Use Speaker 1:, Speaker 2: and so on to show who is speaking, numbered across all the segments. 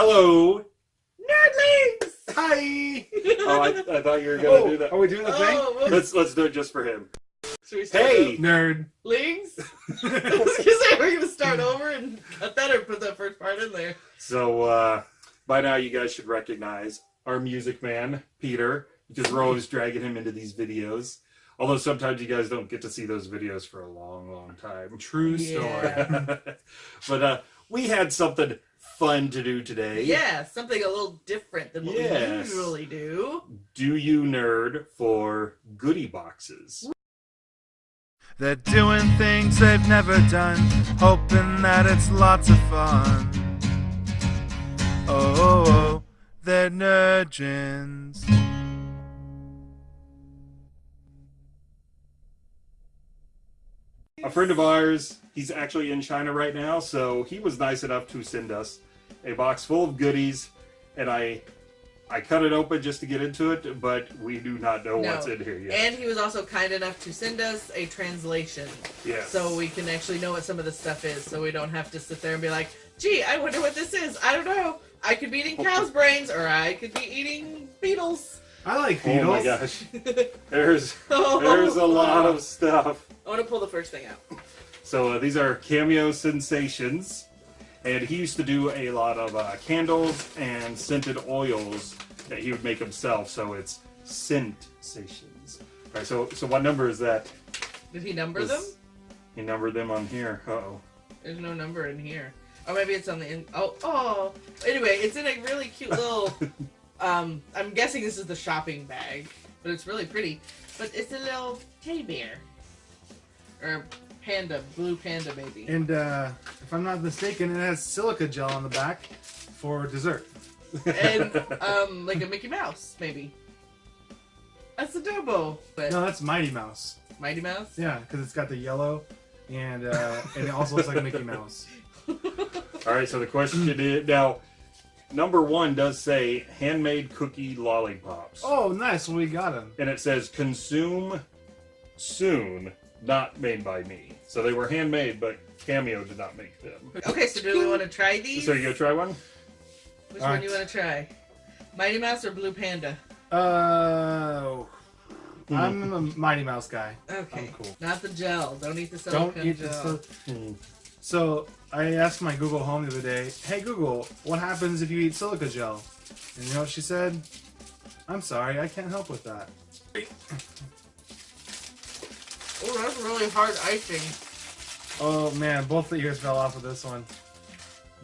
Speaker 1: Hello.
Speaker 2: Nerdlings!
Speaker 3: Hi!
Speaker 1: Oh, I, I thought you were gonna
Speaker 3: Oh,
Speaker 1: do that.
Speaker 3: Are we doing the thing?
Speaker 2: Oh, well,
Speaker 1: Let's let's do it just for him.
Speaker 2: should we start
Speaker 1: Hey.
Speaker 3: Nerd.
Speaker 2: Lings? I was gonna say, we're gonna start over and cut that or put that first part in there.
Speaker 1: So uh, by now you guys should recognize our music man, Peter, because we're always dragging him into these videos. Although sometimes you guys don't get to see those videos for a long, long time.
Speaker 3: True
Speaker 2: Yeah.
Speaker 3: story.
Speaker 1: but uh, we had something fun to do today.
Speaker 2: Yeah, something a little different than what
Speaker 1: Yes.
Speaker 2: we usually do.
Speaker 1: Do you nerd for goodie boxes?
Speaker 4: They're doing things they've never done, hoping that it's lots of fun. Oh, oh, oh they're nerdgens.
Speaker 1: A friend of ours, he's actually in China right now, so he was nice enough to send us a box full of goodies, and I I cut it open just to get into it, but we do not know
Speaker 2: No.
Speaker 1: what's in here yet.
Speaker 2: And he was also kind enough to send us a translation
Speaker 1: yes.
Speaker 2: so we can actually know what some of the stuff is so we don't have to sit there and be like, gee, I wonder what this is. I don't know. I could be eating cow's brains or I could be eating beetles.
Speaker 3: I like
Speaker 1: beetles.
Speaker 3: oh
Speaker 1: my gosh, there's
Speaker 2: oh,
Speaker 1: there's a lot of stuff.
Speaker 2: I want to pull the first thing out.
Speaker 1: So uh, these are cameo sensations, and he used to do a lot of uh, candles and scented oils that he would make himself. So it's scentations. All right. So so what number is that?
Speaker 2: Did he number them?
Speaker 1: He numbered them on here. Uh oh.
Speaker 2: There's no number in here. Oh, maybe it's on the in. Oh, oh. Anyway, it's in a really cute little. um, I'm guessing this is the shopping bag, but it's really pretty. But it's a little teddy bear, or panda, blue panda, baby.
Speaker 3: And uh, if I'm not mistaken, it has silica gel on the back for dessert.
Speaker 2: and um, like a Mickey Mouse, maybe. That's Adobo, but
Speaker 3: No, that's Mighty Mouse.
Speaker 2: Mighty Mouse.
Speaker 3: Yeah, because it's got the yellow, and uh, and it also looks like a Mickey Mouse.
Speaker 1: All right. So the question is now. Number one does say handmade cookie lollipops,
Speaker 3: Oh, nice. We got them.
Speaker 1: and it says consume soon, not made by me. So they were handmade, but Cameo did not make them.
Speaker 2: Okay, so do we want to try these?
Speaker 1: So you go try one.
Speaker 2: Which
Speaker 3: All
Speaker 2: one
Speaker 3: right.
Speaker 2: do you want to try? Mighty Mouse or Blue Panda?
Speaker 3: Uh, I'm a Mighty Mouse guy.
Speaker 2: Okay.
Speaker 3: I'm cool.
Speaker 2: Not the gel. Don't eat the
Speaker 3: Don't
Speaker 2: silicone
Speaker 3: eat the.
Speaker 2: gel.
Speaker 3: sil-
Speaker 1: Hmm.
Speaker 3: So I asked my Google Home the other day, "Hey Google, what happens if you eat silica gel?" And you know what she said? I'm sorry, I can't help with that.
Speaker 2: Oh, that's really hard icing.
Speaker 3: Oh man, both the ears fell off of this one.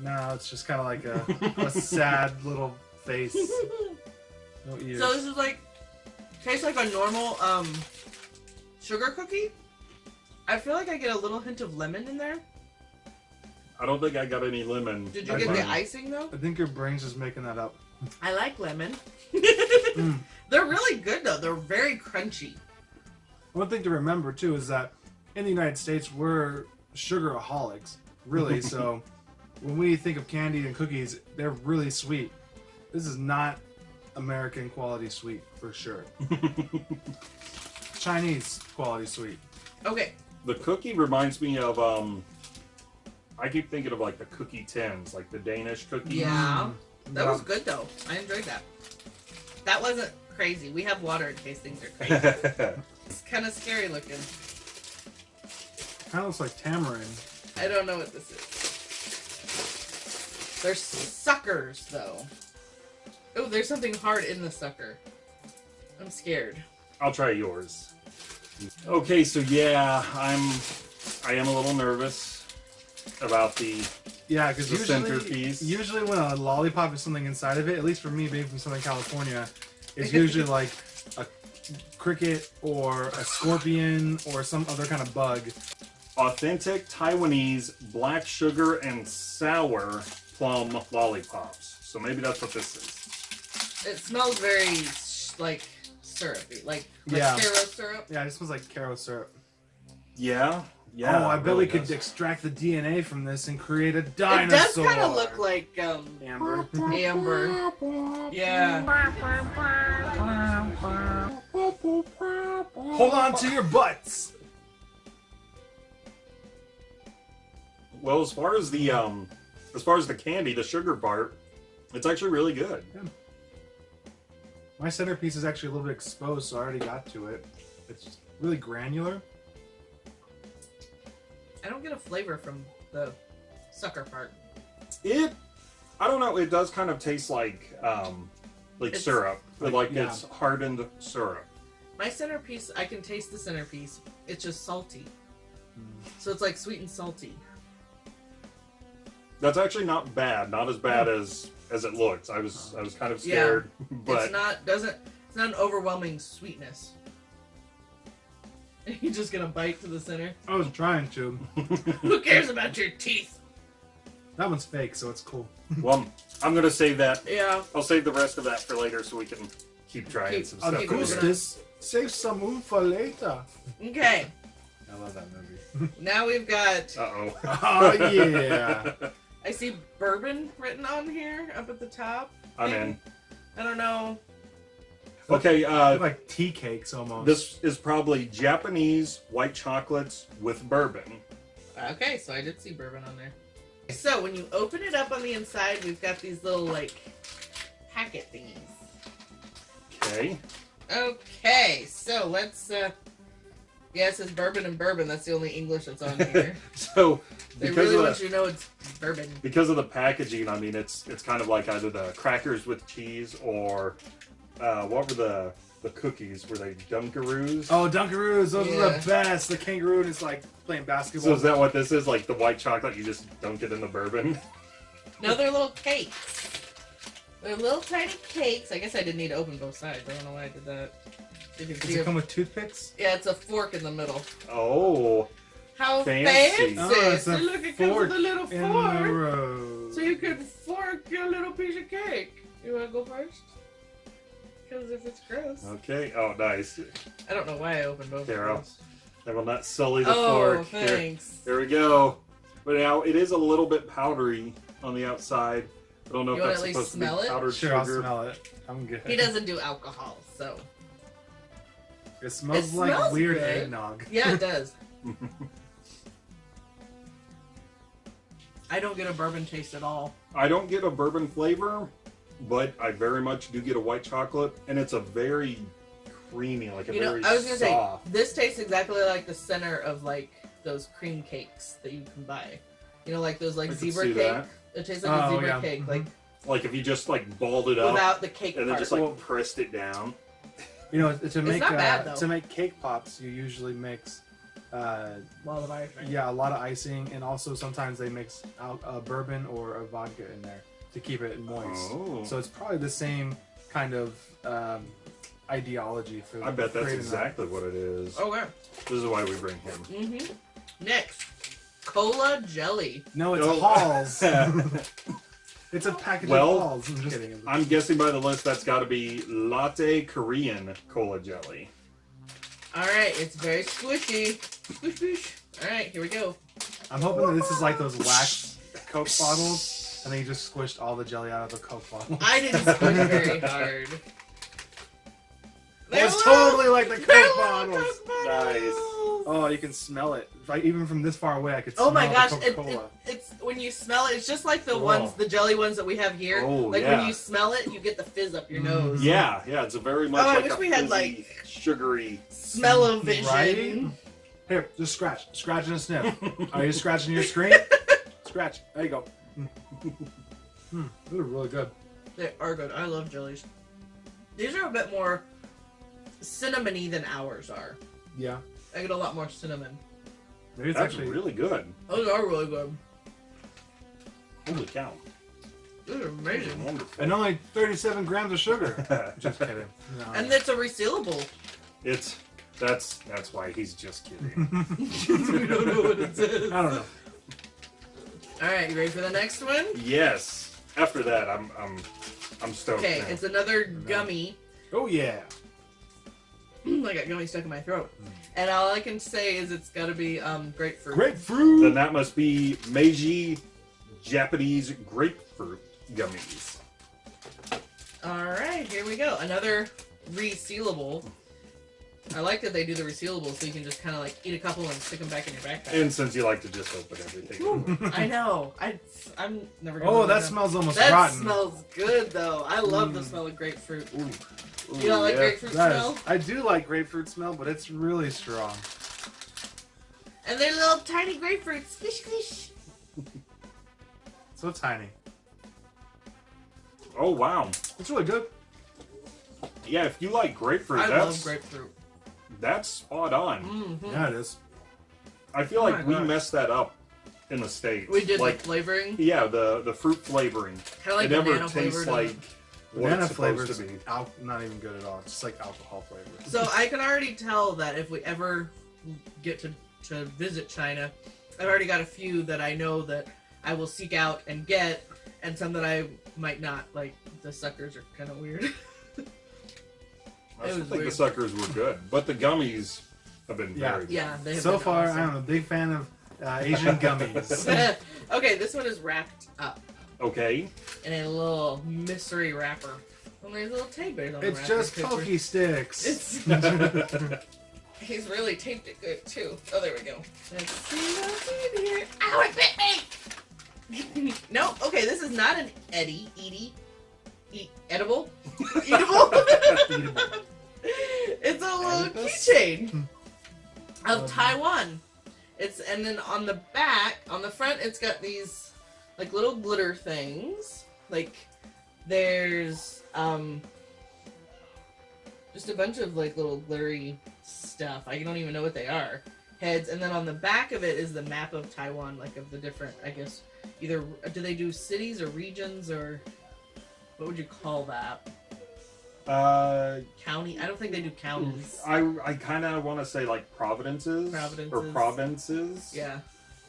Speaker 3: No, it's just kind of like a, a sad little face. No ears.
Speaker 2: So this is like tastes like a normal um sugar cookie. I feel like I get a little hint of lemon in there.
Speaker 1: I don't think I got any lemon.
Speaker 2: Did you
Speaker 3: I
Speaker 2: get
Speaker 3: think-
Speaker 2: the icing though?
Speaker 3: I think your brain's just making that up.
Speaker 2: I like lemon.
Speaker 3: Mm.
Speaker 2: They're really good though. They're very crunchy.
Speaker 3: One thing to remember too is that in the United States we're sugaraholics, really. so when we think of candy and cookies, they're really sweet. This is not American quality sweet for sure. Chinese quality sweet.
Speaker 2: Okay.
Speaker 1: The cookie reminds me of um. I keep thinking of like the cookie tins, like the Danish cookies.
Speaker 2: Yeah. That
Speaker 3: Yeah.
Speaker 2: was good though. I enjoyed that. That wasn't crazy. We have water in case things are crazy. It's kind of scary looking.
Speaker 3: Kind of looks like tamarind.
Speaker 2: I don't know what this is. They're suckers though. Oh, there's something hard in the sucker. I'm scared.
Speaker 1: I'll try yours. Okay, so yeah, I'm. I am a little nervous about the.
Speaker 3: Yeah, because
Speaker 1: The
Speaker 3: usually,
Speaker 1: centerpiece.
Speaker 3: usually when a lollipop has something inside of it, at least for me being from Southern California, it's usually like a cricket or a scorpion or some other kind of bug.
Speaker 1: authentic Taiwanese black sugar and sour plum lollipops. So maybe that's what this is.
Speaker 2: It smells very like syrupy, like like
Speaker 3: Yeah.
Speaker 2: Karo syrup.
Speaker 3: Yeah, it smells like Karo syrup.
Speaker 1: Yeah, yeah.
Speaker 3: oh, I bet
Speaker 1: really
Speaker 3: we could
Speaker 1: does.
Speaker 3: extract the DNA from this and create a dinosaur.
Speaker 2: It
Speaker 3: dinosaur.
Speaker 2: does kind of look like um
Speaker 3: amber.
Speaker 2: amber. Yeah.
Speaker 3: Hold on to your butts.
Speaker 1: Well, as far as the um, as far as the candy, the sugar part, It's actually really good.
Speaker 3: My centerpiece is actually a little bit exposed, so I already got to it. It's really granular.
Speaker 2: I don't get a flavor from the sucker part.
Speaker 1: It, I don't know. It does kind of taste like, um, like
Speaker 2: It's-
Speaker 1: syrup,
Speaker 3: Like,
Speaker 1: like
Speaker 3: yeah.
Speaker 1: it's hardened syrup.
Speaker 2: My centerpiece, I can taste the centerpiece. It's just salty.
Speaker 3: Mm.
Speaker 2: So it's like sweet and salty.
Speaker 1: That's actually not bad. Not as bad as as it looks. I was I was kind of
Speaker 2: Yeah.
Speaker 1: scared, but
Speaker 2: it's not doesn't it's not an overwhelming sweetness. you just gonna bite to the center.
Speaker 3: I was trying to.
Speaker 2: Who cares about your teeth?
Speaker 3: That one's fake, so it's cool.
Speaker 1: well, I'm gonna save that.
Speaker 2: Yeah.
Speaker 1: I'll save the rest of that for later, so we can keep trying
Speaker 2: Keep-
Speaker 1: some stuff.
Speaker 2: keep
Speaker 1: over
Speaker 2: moving
Speaker 3: Augustus, save some room for later.
Speaker 2: Okay.
Speaker 3: I love that movie.
Speaker 2: Now we've got
Speaker 1: Uh-oh.
Speaker 3: Oh yeah.
Speaker 2: I see bourbon written on here up at the top.
Speaker 1: I'm in.
Speaker 2: I don't know.
Speaker 1: Okay, uh,
Speaker 3: like tea cakes almost.
Speaker 1: this is probably Japanese white chocolates with bourbon.
Speaker 2: Okay, so I did see bourbon on there. So when you open it up on the inside, we've got these little like packet thingies.
Speaker 1: Okay.
Speaker 2: Okay, so let's uh Yeah, it says bourbon and bourbon, that's the only English that's on here.
Speaker 1: So
Speaker 2: they
Speaker 1: because
Speaker 2: really
Speaker 1: of
Speaker 2: want
Speaker 1: the,
Speaker 2: you to know it's bourbon.
Speaker 1: because of the packaging, I mean, it's it's kind of like either the crackers with cheese or uh, what were the the cookies? Were they Dunkaroos?
Speaker 3: oh, Dunkaroos, those are the best. The kangaroo is like playing basketball.
Speaker 1: So is that what this is? Like the white chocolate, you just dunk it in the bourbon?
Speaker 2: No, they're little cakes. They're little tiny cakes. I guess I didn't need to open both sides. I don't know why I did that. You can
Speaker 3: Does
Speaker 2: see
Speaker 3: it
Speaker 2: it.
Speaker 3: come with toothpicks?
Speaker 2: Yeah, it's a fork in the middle.
Speaker 1: Oh,
Speaker 2: How
Speaker 1: Fancy.
Speaker 2: fancy!
Speaker 3: Oh, it's a
Speaker 2: See, look, it comes with a little
Speaker 3: In the
Speaker 2: fork.
Speaker 3: road.
Speaker 2: So you can fork your little piece of cake. You want to go first? Because if it's gross.
Speaker 1: okay. Oh, nice.
Speaker 2: I don't know why I opened both
Speaker 1: Here,
Speaker 2: of those.
Speaker 1: I will not sully the
Speaker 2: Oh,
Speaker 1: fork. Here,
Speaker 2: thanks.
Speaker 1: there we go. But now it is a little bit powdery on the outside. I don't know
Speaker 2: You
Speaker 1: if that's supposed to be
Speaker 2: it?
Speaker 1: powdered
Speaker 3: Sure, I'll smell it. I'm good.
Speaker 2: He doesn't do alcohol, so.
Speaker 3: It smells
Speaker 2: It
Speaker 3: like
Speaker 2: smells
Speaker 3: weird
Speaker 2: good.
Speaker 3: eggnog.
Speaker 2: Yeah, it does. I don't get a bourbon taste at all.
Speaker 1: I don't get a bourbon flavor, but I very much do get a white chocolate, and it's a very creamy, like a
Speaker 2: You know,
Speaker 1: very
Speaker 2: I was gonna
Speaker 1: soft.
Speaker 2: say this tastes exactly like the center of like those cream cakes that you can buy. You know, like those like
Speaker 1: I
Speaker 2: zebra cake.
Speaker 1: that.
Speaker 2: It tastes like a
Speaker 3: Oh,
Speaker 2: zebra
Speaker 3: yeah.
Speaker 2: cake,
Speaker 3: Mhm.
Speaker 2: like
Speaker 1: Like if you just like balled it up
Speaker 2: without the cake
Speaker 1: and then
Speaker 2: part.
Speaker 1: just like
Speaker 3: Well-
Speaker 1: pressed it down.
Speaker 3: You know, to make
Speaker 2: not
Speaker 3: uh,
Speaker 2: bad,
Speaker 3: to make cake pops, you usually mix, uh,
Speaker 2: well, the ice cream.
Speaker 3: yeah, a lot of icing, and also sometimes they mix out a bourbon or a vodka in there to keep it moist.
Speaker 1: Oh.
Speaker 3: So it's probably the same kind of um, ideology for.
Speaker 1: I bet that's
Speaker 3: creating that.
Speaker 1: exactly what it is.
Speaker 2: Oh, okay.
Speaker 1: This is why we bring him.
Speaker 2: Mm-hmm. Next, cola jelly.
Speaker 3: No, it's
Speaker 1: Oh.
Speaker 3: Halls. it's a package
Speaker 1: Well,
Speaker 3: of Halls. I'm just kidding.
Speaker 1: I'm guessing by the list that's got to be Lotte Korean cola jelly.
Speaker 2: All right, it's very squishy. Squish, squish. All right, here we go.
Speaker 3: I'm hoping that this is like those wax Coke bottles, and then you just squished all the jelly out of the Coke bottle.
Speaker 2: I didn't squish very hard. They're
Speaker 3: It's
Speaker 2: little-
Speaker 3: totally like the Coke bottles.
Speaker 2: Coke bottles.
Speaker 1: Nice.
Speaker 3: Oh, you can smell it. Like even from this far away, I could
Speaker 2: Oh my gosh,
Speaker 3: the
Speaker 2: it, it, it's when you smell it, it's just like the
Speaker 3: Whoa.
Speaker 2: ones, the jelly ones that we have here.
Speaker 1: Oh,
Speaker 2: like
Speaker 1: yeah.
Speaker 2: when you smell it, you get the fizz up your
Speaker 3: Mm.
Speaker 2: nose.
Speaker 1: Yeah, yeah, it's a very much
Speaker 2: Oh, I
Speaker 1: like
Speaker 2: wish
Speaker 1: a
Speaker 2: we had,
Speaker 1: fizzy,
Speaker 2: like-
Speaker 1: sugary.
Speaker 2: Smell of vision.
Speaker 3: Right? Here, just scratch, scratch and sniff. Are you scratching your screen? scratch. There you go. Hmm, those are really good.
Speaker 2: They are good. I love jellies. These are a bit more cinnamony than ours are.
Speaker 3: Yeah,
Speaker 2: I get a lot more cinnamon.
Speaker 3: maybe it's
Speaker 1: That's
Speaker 3: actually.
Speaker 1: really good.
Speaker 2: Those are really good.
Speaker 1: Holy cow.
Speaker 2: These are amazing.
Speaker 1: Wonderful.
Speaker 3: And only 37 grams of sugar. Just kidding. No.
Speaker 2: And it's a resealable.
Speaker 1: it's that's that's why he's just kidding.
Speaker 2: we don't know what it says.
Speaker 3: I don't know.
Speaker 2: All right, you ready for the next one?
Speaker 1: yes. After that, I'm I'm I'm stoked.
Speaker 2: Okay,
Speaker 1: now.
Speaker 2: it's another gummy.
Speaker 3: Oh yeah.
Speaker 2: I got gummy stuck in my throat. And all I can say is it's got to be um, grapefruit.
Speaker 3: Grapefruit.
Speaker 1: Then that must be Meiji Japanese grapefruit gummies.
Speaker 2: All right, here we go. Another resealable. I like that they do the resealable so you can just kind of like eat a couple and stick them back in your backpack.
Speaker 1: And since you like to just open everything.
Speaker 2: I know. I I'm never. Gonna
Speaker 3: Oh,
Speaker 2: live
Speaker 3: that
Speaker 2: them.
Speaker 3: smells almost
Speaker 2: That
Speaker 3: rotten.
Speaker 2: smells good though. I love the
Speaker 3: Mm.
Speaker 2: smell of grapefruit.
Speaker 1: Ooh.
Speaker 2: You don't like grapefruit
Speaker 3: That is-
Speaker 2: smell?
Speaker 3: I do like grapefruit smell, but it's really strong.
Speaker 2: And they're little tiny grapefruits. Squish squish.
Speaker 3: So tiny.
Speaker 1: Oh wow.
Speaker 3: It's really good.
Speaker 1: Yeah, if you like grapefruit,
Speaker 2: I
Speaker 1: that's
Speaker 2: love grapefruit.
Speaker 1: That's spot on.
Speaker 2: Mm-hmm.
Speaker 3: Yeah, it is.
Speaker 1: I feel
Speaker 2: Oh
Speaker 1: like we
Speaker 2: gosh.
Speaker 1: messed that up in the states.
Speaker 2: We did
Speaker 1: like
Speaker 2: the flavoring,
Speaker 1: yeah, the the fruit flavoring.
Speaker 2: kind of like
Speaker 1: it never tastes like what
Speaker 3: Banana
Speaker 1: it's supposed to be.
Speaker 3: al- not even good at all. It's just like alcohol flavor.
Speaker 2: So I can already tell that if we ever get to, to visit China, I've already got a few that I know that I will seek out and get, and some that I might not. Like the suckers are kind of weird.
Speaker 1: I
Speaker 2: It
Speaker 1: still think
Speaker 2: weird.
Speaker 1: the suckers were good, but the gummies have been
Speaker 3: Yeah.
Speaker 1: very good.
Speaker 2: yeah, they have
Speaker 3: So far,
Speaker 2: awesome.
Speaker 3: I'm a big fan of uh, Asian gummies.
Speaker 2: okay, this one is wrapped up
Speaker 1: Okay.
Speaker 2: in a little mystery wrapper. And there's little teddy bears on the
Speaker 3: it's
Speaker 2: wrapper
Speaker 3: just
Speaker 2: picture.
Speaker 3: pokey sticks.
Speaker 2: It's- He's really taped it good too. Oh, there we go. Let's see what's in here. Ow, it bit me! no, okay, this is not an Eddie, Edie, eat, edible, eatable.
Speaker 3: Eatable.
Speaker 2: it's a little keychain of
Speaker 3: Um,
Speaker 2: Taiwan. It's and then on the back, on the front, it's got these like little glitter things. Like there's um just a bunch of like little glittery stuff. I don't even know what they are. Heads, and then on the back of it is the map of Taiwan, like of the different, I guess, either do they do cities or regions or what would you call that?
Speaker 1: Uh,
Speaker 2: County? I don't think they do counties.
Speaker 1: I I kind of want to say like providences, or provinces.
Speaker 2: Yeah,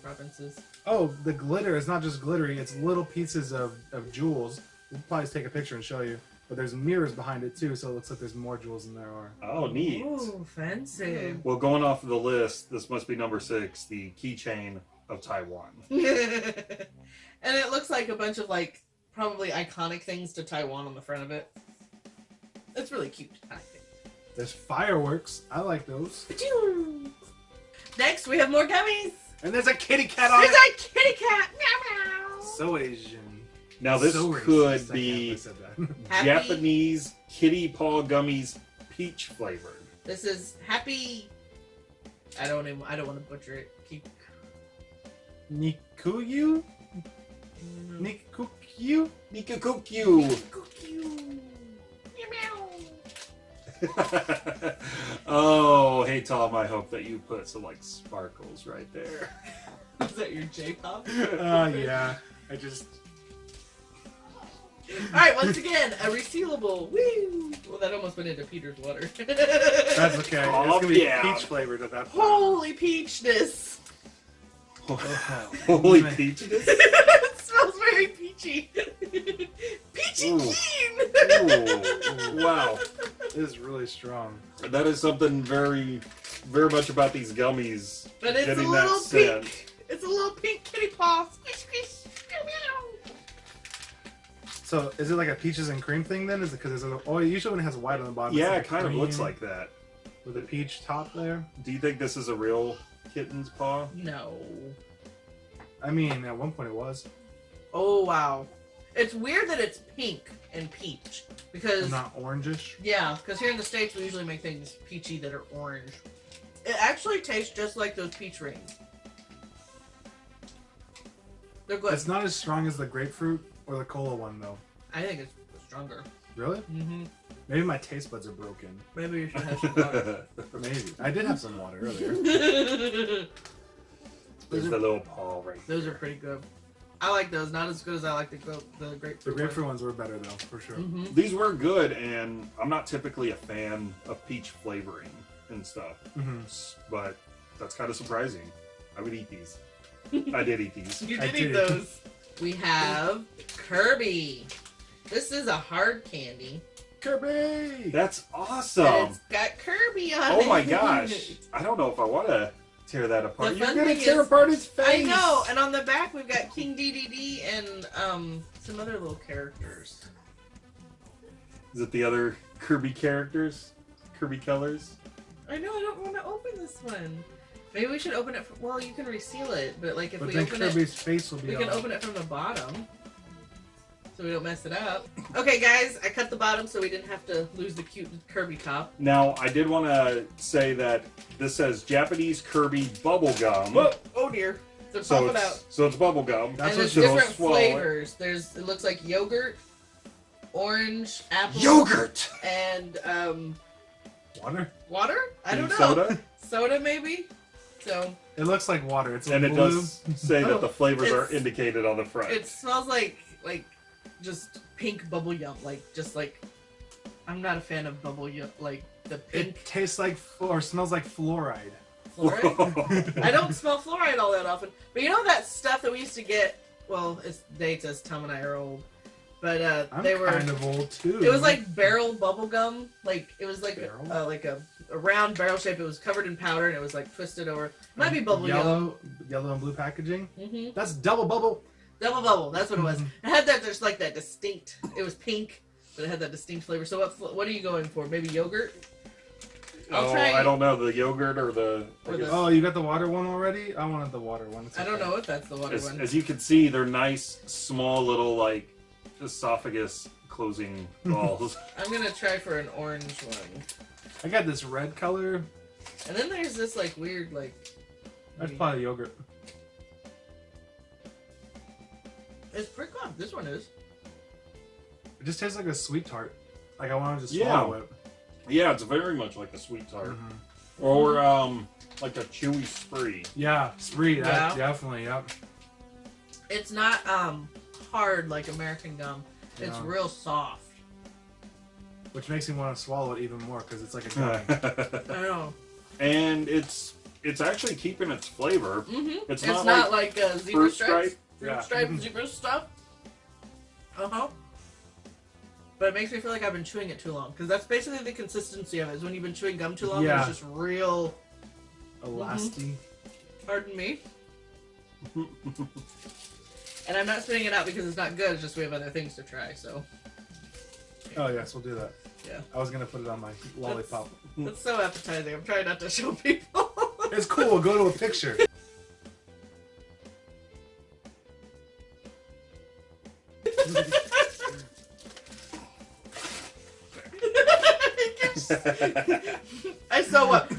Speaker 2: provinces.
Speaker 3: Oh, the glitter is not just glittery, it's little pieces of, of jewels. We'll probably take a picture and show you. But there's mirrors behind it too, so it looks like there's more jewels than there are.
Speaker 1: Oh, neat.
Speaker 2: Ooh, fancy.
Speaker 1: Well, going off of the list, this must be number six, the keychain of Taiwan.
Speaker 2: and it looks like a bunch of like probably iconic things to Taiwan on the front of it. It's really cute. I think.
Speaker 3: There's fireworks. I like those.
Speaker 2: Pachoo! Next, we have more gummies.
Speaker 3: And there's a kitty cat on
Speaker 2: There's
Speaker 3: it.
Speaker 2: a kitty cat. Meow meow.
Speaker 3: So Asian.
Speaker 1: Now, this
Speaker 3: So
Speaker 1: could
Speaker 3: racist, I can't
Speaker 1: be
Speaker 3: believe I said that.
Speaker 2: Happy-
Speaker 1: Japanese kitty paw gummies, peach flavored.
Speaker 2: This is happy. I don't even. I don't want to butcher it. Keep.
Speaker 3: Nikuyu? Nikuyu?
Speaker 1: Nikakukyu. oh, hey Tom, I hope that you put some like sparkles right there.
Speaker 2: Is that your J-pop?
Speaker 3: Uh, yeah. I just.
Speaker 2: All right, once again, a resealable. Woo! Well, that almost went into Peter's water.
Speaker 3: That's okay.
Speaker 1: Oh,
Speaker 3: it's gonna be
Speaker 1: yeah.
Speaker 3: peach flavored at that point.
Speaker 2: Holy peachness!
Speaker 1: Holy
Speaker 3: Man.
Speaker 1: peach.
Speaker 2: it smells very peachy. peachy
Speaker 1: Ooh.
Speaker 2: keen.
Speaker 1: Ooh, wow.
Speaker 3: It is really strong.
Speaker 1: That is something very, very much about these gummies.
Speaker 2: But it's a
Speaker 1: getting
Speaker 2: little
Speaker 1: that
Speaker 2: pink.
Speaker 1: scent.
Speaker 2: It's a little pink kitty paw. Squish, squish. Meow, meow.
Speaker 3: So, is it like a peaches and cream thing then? Is it because there's a. Oh, usually when it has white on the bottom.
Speaker 1: Yeah, it
Speaker 3: it's
Speaker 1: kind of looks like that.
Speaker 3: With a peach top there.
Speaker 1: Do you think this is a real kitten's paw?
Speaker 2: No.
Speaker 3: I mean, at one point it was.
Speaker 2: Oh wow. It's weird that it's pink and peach because
Speaker 3: Not orangish.
Speaker 2: yeah, because here in the states we usually make things peachy that are orange. It actually tastes just like those peach rings. They're good.
Speaker 3: It's not as strong as the grapefruit or the cola one, though.
Speaker 2: I think it's stronger.
Speaker 3: Really?
Speaker 2: Mm-hmm.
Speaker 3: Maybe my taste buds are broken.
Speaker 2: Maybe you should have some water.
Speaker 3: Maybe. I did have some water earlier.
Speaker 1: There's
Speaker 2: are,
Speaker 1: the little paw right
Speaker 2: those are pretty good. I like those. Not as good as I like the gra- the
Speaker 3: The
Speaker 2: grapefruit.
Speaker 3: grapefruit ones were better, though, for sure.
Speaker 2: Mm-hmm.
Speaker 1: These were good, and I'm not typically a fan of peach flavoring and stuff,
Speaker 3: hmm
Speaker 1: but that's kind of surprising. I would eat these. I did eat these.
Speaker 2: You
Speaker 3: I
Speaker 2: did eat those. We have Kirby. This is a hard candy.
Speaker 3: Kirby!
Speaker 1: That's
Speaker 2: and
Speaker 1: awesome.
Speaker 2: it's got Kirby on it.
Speaker 1: Oh my gosh. I don't know if I want to tear that apart.
Speaker 2: The
Speaker 1: You're
Speaker 2: fun
Speaker 1: gonna
Speaker 2: thing
Speaker 1: tear
Speaker 2: is-
Speaker 1: apart his face.
Speaker 2: I know, and on the back we've got King DDD and um some other little characters.
Speaker 1: Is it the other Kirby characters? Kirby colors?
Speaker 2: I know I don't want to open this one. Maybe we should open it. From, well, you can reseal it, but like if
Speaker 3: but
Speaker 2: we
Speaker 3: then
Speaker 2: open it,
Speaker 3: Kirby's face will be
Speaker 2: we can open it from the bottom, so we don't mess it up. Okay, guys, I cut the bottom so we didn't have to lose the cute Kirby top.
Speaker 1: Now, I did want to say that this says Japanese Kirby bubble gum.
Speaker 2: Whoa! Oh dear! So
Speaker 1: So
Speaker 2: pop it out.
Speaker 1: it's, so it's bubble gum.
Speaker 3: That's
Speaker 2: and
Speaker 3: what
Speaker 2: there's different
Speaker 1: swallow it.
Speaker 2: flavors. There's it looks like yogurt, orange, apple,
Speaker 1: Yogurt.
Speaker 2: and um,
Speaker 3: water.
Speaker 2: water. I don't know.
Speaker 1: Soda.
Speaker 2: Soda maybe. So
Speaker 3: It looks like water. It's
Speaker 1: And it does say that the flavors are indicated on the front.
Speaker 2: it smells like like just pink bubble yum. Like just like I'm not a fan of bubble yum. Like the pink
Speaker 3: It tastes like or smells like fluoride.
Speaker 2: fluoride. I don't smell fluoride all that often. But you know that stuff that we used to get. Well, it's dates as Tom and I are old, but uh,
Speaker 3: I'm
Speaker 2: they were.
Speaker 3: kind of old too.
Speaker 2: It was like barrel bubble gum. Like it was like
Speaker 3: Barrel?
Speaker 2: uh, like a, a round barrel shape. It was covered in powder and it was like twisted over. Might be bubble yum.
Speaker 3: yellow, yellow and blue packaging.
Speaker 2: hmm
Speaker 3: That's double bubble.
Speaker 2: Double bubble. That's what it was.
Speaker 3: Mhm.
Speaker 2: It had that. There's like that distinct. It was pink, but it had that distinct flavor. So what? What are you going for? Maybe yogurt. I'll
Speaker 1: oh,
Speaker 2: try-
Speaker 1: I don't know the yogurt or the.
Speaker 2: Or the-
Speaker 3: Oh, you got the water one already? I wanted the water one. It's
Speaker 2: I don't know if that's the water
Speaker 1: As,
Speaker 2: one.
Speaker 1: as you can see, they're nice, small little like esophagus closing balls.
Speaker 2: I'm gonna try for an orange one.
Speaker 3: I got this red color.
Speaker 2: And then there's this like weird like.
Speaker 3: That's probably yogurt.
Speaker 2: It's pretty good. This one is.
Speaker 3: It just tastes like a sweet tart. Like I want to just
Speaker 1: Yeah.
Speaker 3: swallow it.
Speaker 1: yeah, it's very much like a sweet tart,
Speaker 3: Mhm.
Speaker 1: or um, like a chewy spree.
Speaker 3: Yeah, spree. That
Speaker 2: Yeah.
Speaker 3: definitely. Yep.
Speaker 2: It's not um hard like American gum. It's real soft.
Speaker 3: Which makes me want to swallow it even more because it's like a gum.
Speaker 2: I know.
Speaker 1: and it's it's actually keeping its flavor.
Speaker 2: Mm-hmm.
Speaker 1: It's
Speaker 2: It's,
Speaker 1: not
Speaker 2: not, like, uh, zebra
Speaker 1: fruit
Speaker 2: stripes.
Speaker 1: stripe?
Speaker 3: Yeah.
Speaker 2: stripe
Speaker 3: Mhm.
Speaker 2: zebra stuff. Uh huh. But it makes me feel like I've been chewing it too long because that's basically the consistency of it. Is when you've been chewing gum too long,
Speaker 3: Yeah.
Speaker 2: it's just real.
Speaker 3: Elasty.
Speaker 2: Pardon me. And I'm not spitting it out because it's not good. It's just we have other things to try. So
Speaker 3: Oh yes, we'll do that.
Speaker 2: Yeah.
Speaker 3: I was gonna put it on my lollipop.
Speaker 2: that's so appetizing. I'm trying not to show people.
Speaker 3: It's cool. Go to a picture.
Speaker 2: I saw what.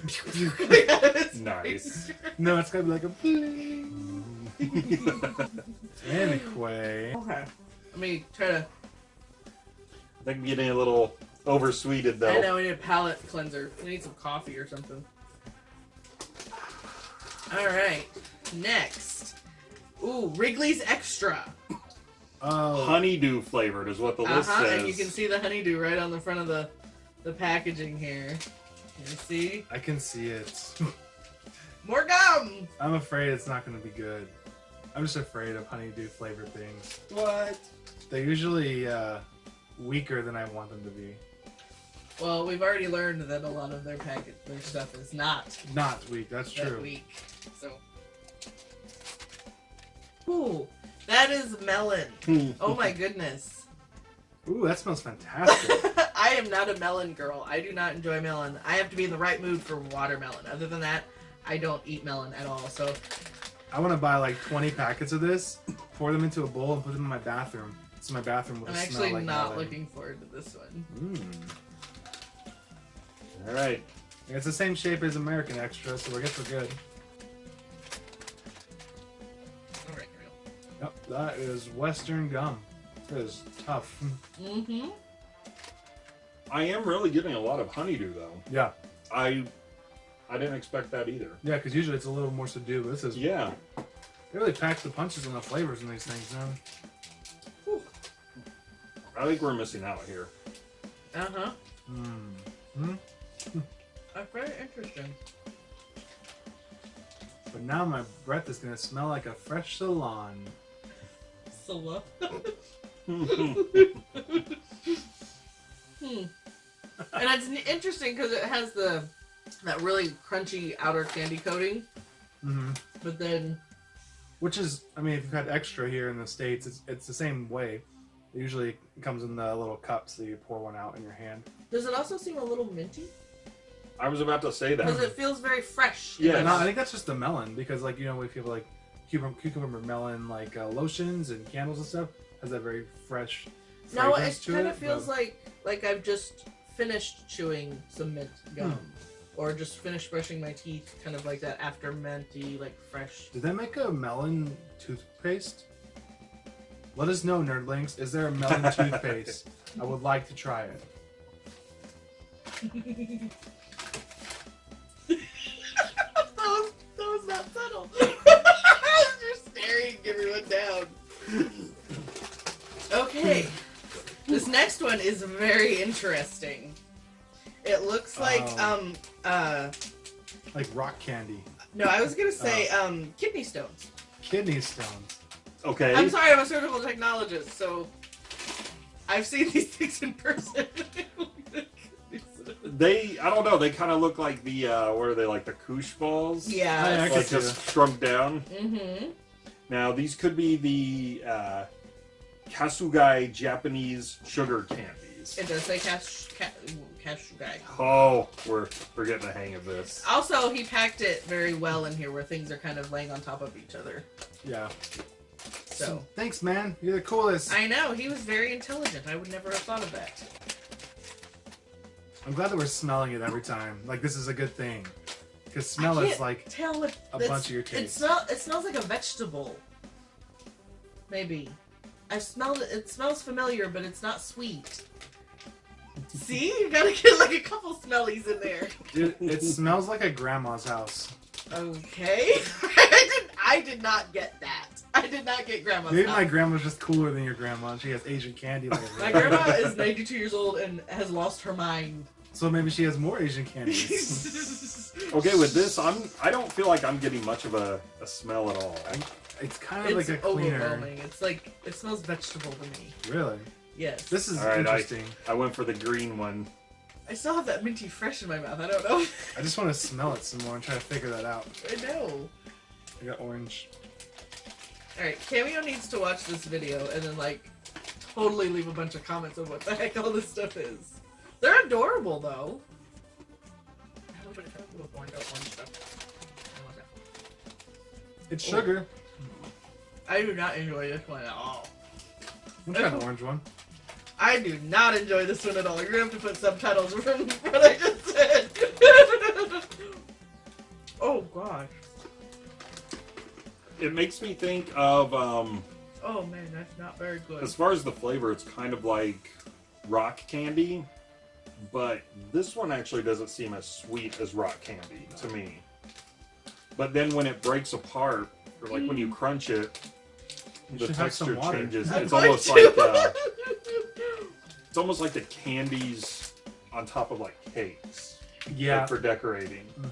Speaker 1: nice.
Speaker 3: No, it's gonna be like a bling. Anyway,
Speaker 2: Okay. Let me try to.
Speaker 1: I think I'm getting a little oversweeted though.
Speaker 2: I know we need a palate cleanser. We need some coffee or something. All right. Next. Ooh, Wrigley's Extra.
Speaker 3: Oh,
Speaker 1: Honeydew flavored is what the
Speaker 2: Uh
Speaker 1: list
Speaker 2: huh.
Speaker 1: says.
Speaker 2: And you can see the honeydew right on the front of the the packaging here. You see?
Speaker 3: I can see it.
Speaker 2: More gum.
Speaker 3: I'm afraid it's not gonna be good. I'm just afraid of honeydew flavored things.
Speaker 1: what?
Speaker 3: They're usually uh, weaker than I want them to be.
Speaker 2: Well, we've already learned that a lot of their packet their stuff is not
Speaker 3: Not weak. That's
Speaker 2: that
Speaker 3: true.
Speaker 2: weak. So. Ooh, that is melon. Oh my goodness.
Speaker 3: Ooh, that smells fantastic.
Speaker 2: I am not a melon girl. I do not enjoy melon. I have to be in the right mood for watermelon. Other than that, I don't eat melon at all. So
Speaker 3: I want to buy like 20 packets of this, pour them into a bowl, and put them in my bathroom. So my bathroom will
Speaker 2: I'm actually
Speaker 3: like
Speaker 2: not
Speaker 3: melon.
Speaker 2: looking forward to this one.
Speaker 3: Mm.
Speaker 1: All right.
Speaker 3: It's the same shape as American Extra, so I guess we're good. Yep, that is Western gum. That is tough.
Speaker 2: Mm-hmm.
Speaker 1: I am really getting a lot of honeydew though.
Speaker 3: Yeah,
Speaker 1: I I didn't expect that either.
Speaker 3: yeah, because usually it's a little more subdued. but This is
Speaker 1: Yeah.
Speaker 3: they really pack the punches and the flavors in these things, man.
Speaker 1: I think we're missing out here.
Speaker 2: Uh-huh.
Speaker 3: Mm. Hmm.
Speaker 2: That's very interesting.
Speaker 3: But now my breath is gonna smell like a fresh salon.
Speaker 2: So what? Hmm. And it's interesting because it has the that really crunchy outer candy coating,
Speaker 3: hmm
Speaker 2: but then
Speaker 3: Which is, I mean, if you've had extra here in the states, it's it's the same way. It usually comes in the little cups that you pour one out in your hand.
Speaker 2: does it also seem a little minty?
Speaker 1: I was about to say that because
Speaker 2: it feels very fresh.
Speaker 1: Yeah.
Speaker 3: No, I think that's just the melon because, like, you know, we feel like cucumber, cucumber melon, like uh, lotions and candles and stuff, has that very fresh.
Speaker 2: No, it kind of feels
Speaker 3: but-
Speaker 2: like like I've just finished chewing some mint gum,
Speaker 3: Hmm.
Speaker 2: or just finished brushing my teeth, kind of like that after minty, like fresh.
Speaker 3: Did they make a melon toothpaste? Let us know, nerdlings. Is there a melon toothpaste? I would like to try it.
Speaker 2: that, was, that was not subtle. You're staring everyone down. Okay, this next one is very interesting. It looks like
Speaker 3: Oh.
Speaker 2: um uh
Speaker 3: Like rock candy.
Speaker 2: no, I was gonna say um kidney stones.
Speaker 3: Kidney stones.
Speaker 1: Okay.
Speaker 2: I'm sorry, I'm a surgical technologist, so I've seen these things in person.
Speaker 1: They, I don't know. They kind of look like the, uh, what are they like the koosh balls?
Speaker 2: yeah.
Speaker 3: I
Speaker 1: Like just shrunk down.
Speaker 2: Mm-hmm.
Speaker 1: Now these could be the uh, Kasugai Japanese sugar candies.
Speaker 2: It does say cash, ca- cash guy.
Speaker 1: Oh, we're we're getting the hang of this.
Speaker 2: Also, he packed it very well in here, where things are kind of laying on top of each other.
Speaker 3: Yeah.
Speaker 2: So
Speaker 3: Thanks, man. You're the coolest.
Speaker 2: I know he was very intelligent. I would never have thought of that.
Speaker 3: I'm glad that we're smelling it every time. Like this is a good thing. Because smell
Speaker 2: I
Speaker 3: is like
Speaker 2: tell what
Speaker 3: a bunch of your
Speaker 2: It
Speaker 3: taste.
Speaker 2: smell. It smells like a vegetable. Maybe. I've smelled it. It smells familiar, but it's not sweet. See, you gotta get like a couple smellies in there.
Speaker 3: Dude, it smells like a grandma's house.
Speaker 2: Okay. I did. I did not get that. I did not get grandma's.
Speaker 3: Maybe my grandma's just cooler than your grandma. She has Asian candy. Like
Speaker 2: My grandma is 92 years old and has lost her mind.
Speaker 3: So maybe she has more Asian candies.
Speaker 1: Okay, with this, I'm I don't feel like I'm getting much of a, a smell at all.
Speaker 3: it's kind of
Speaker 2: it's
Speaker 3: like a cleaner.
Speaker 2: overwhelming. It's like it smells vegetable to me.
Speaker 3: Really?
Speaker 2: Yes.
Speaker 3: This is
Speaker 1: All right,
Speaker 3: interesting.
Speaker 1: I went for the green one.
Speaker 2: I still have that minty fresh in my mouth. I don't know.
Speaker 3: I just want to smell it some more and try to figure that out.
Speaker 2: I know.
Speaker 3: I got orange.
Speaker 2: All right, Cameo needs to watch this video and then like totally leave a bunch of comments on what the heck all this stuff is. They're adorable though. I hope it comes with orange, orange stuff. I want that.
Speaker 3: It's
Speaker 2: Oh.
Speaker 3: sugar.
Speaker 2: I do not enjoy this one at all.
Speaker 3: I'm trying the orange one.
Speaker 2: I do not enjoy this one at all. You're gonna have to put subtitles from what I just said. oh gosh.
Speaker 1: It makes me think of um,
Speaker 2: Oh man, that's not very good.
Speaker 1: as far as the flavor, it's kind of like rock candy, but this one actually doesn't seem as sweet as rock candy to me. But then when it breaks apart, or like when you crunch it,
Speaker 3: You
Speaker 1: the
Speaker 3: should have some
Speaker 1: texture changes. It's almost like uh, it's almost like the candies on top of like cakes
Speaker 3: Yeah.
Speaker 1: like, for decorating.
Speaker 3: Mhm.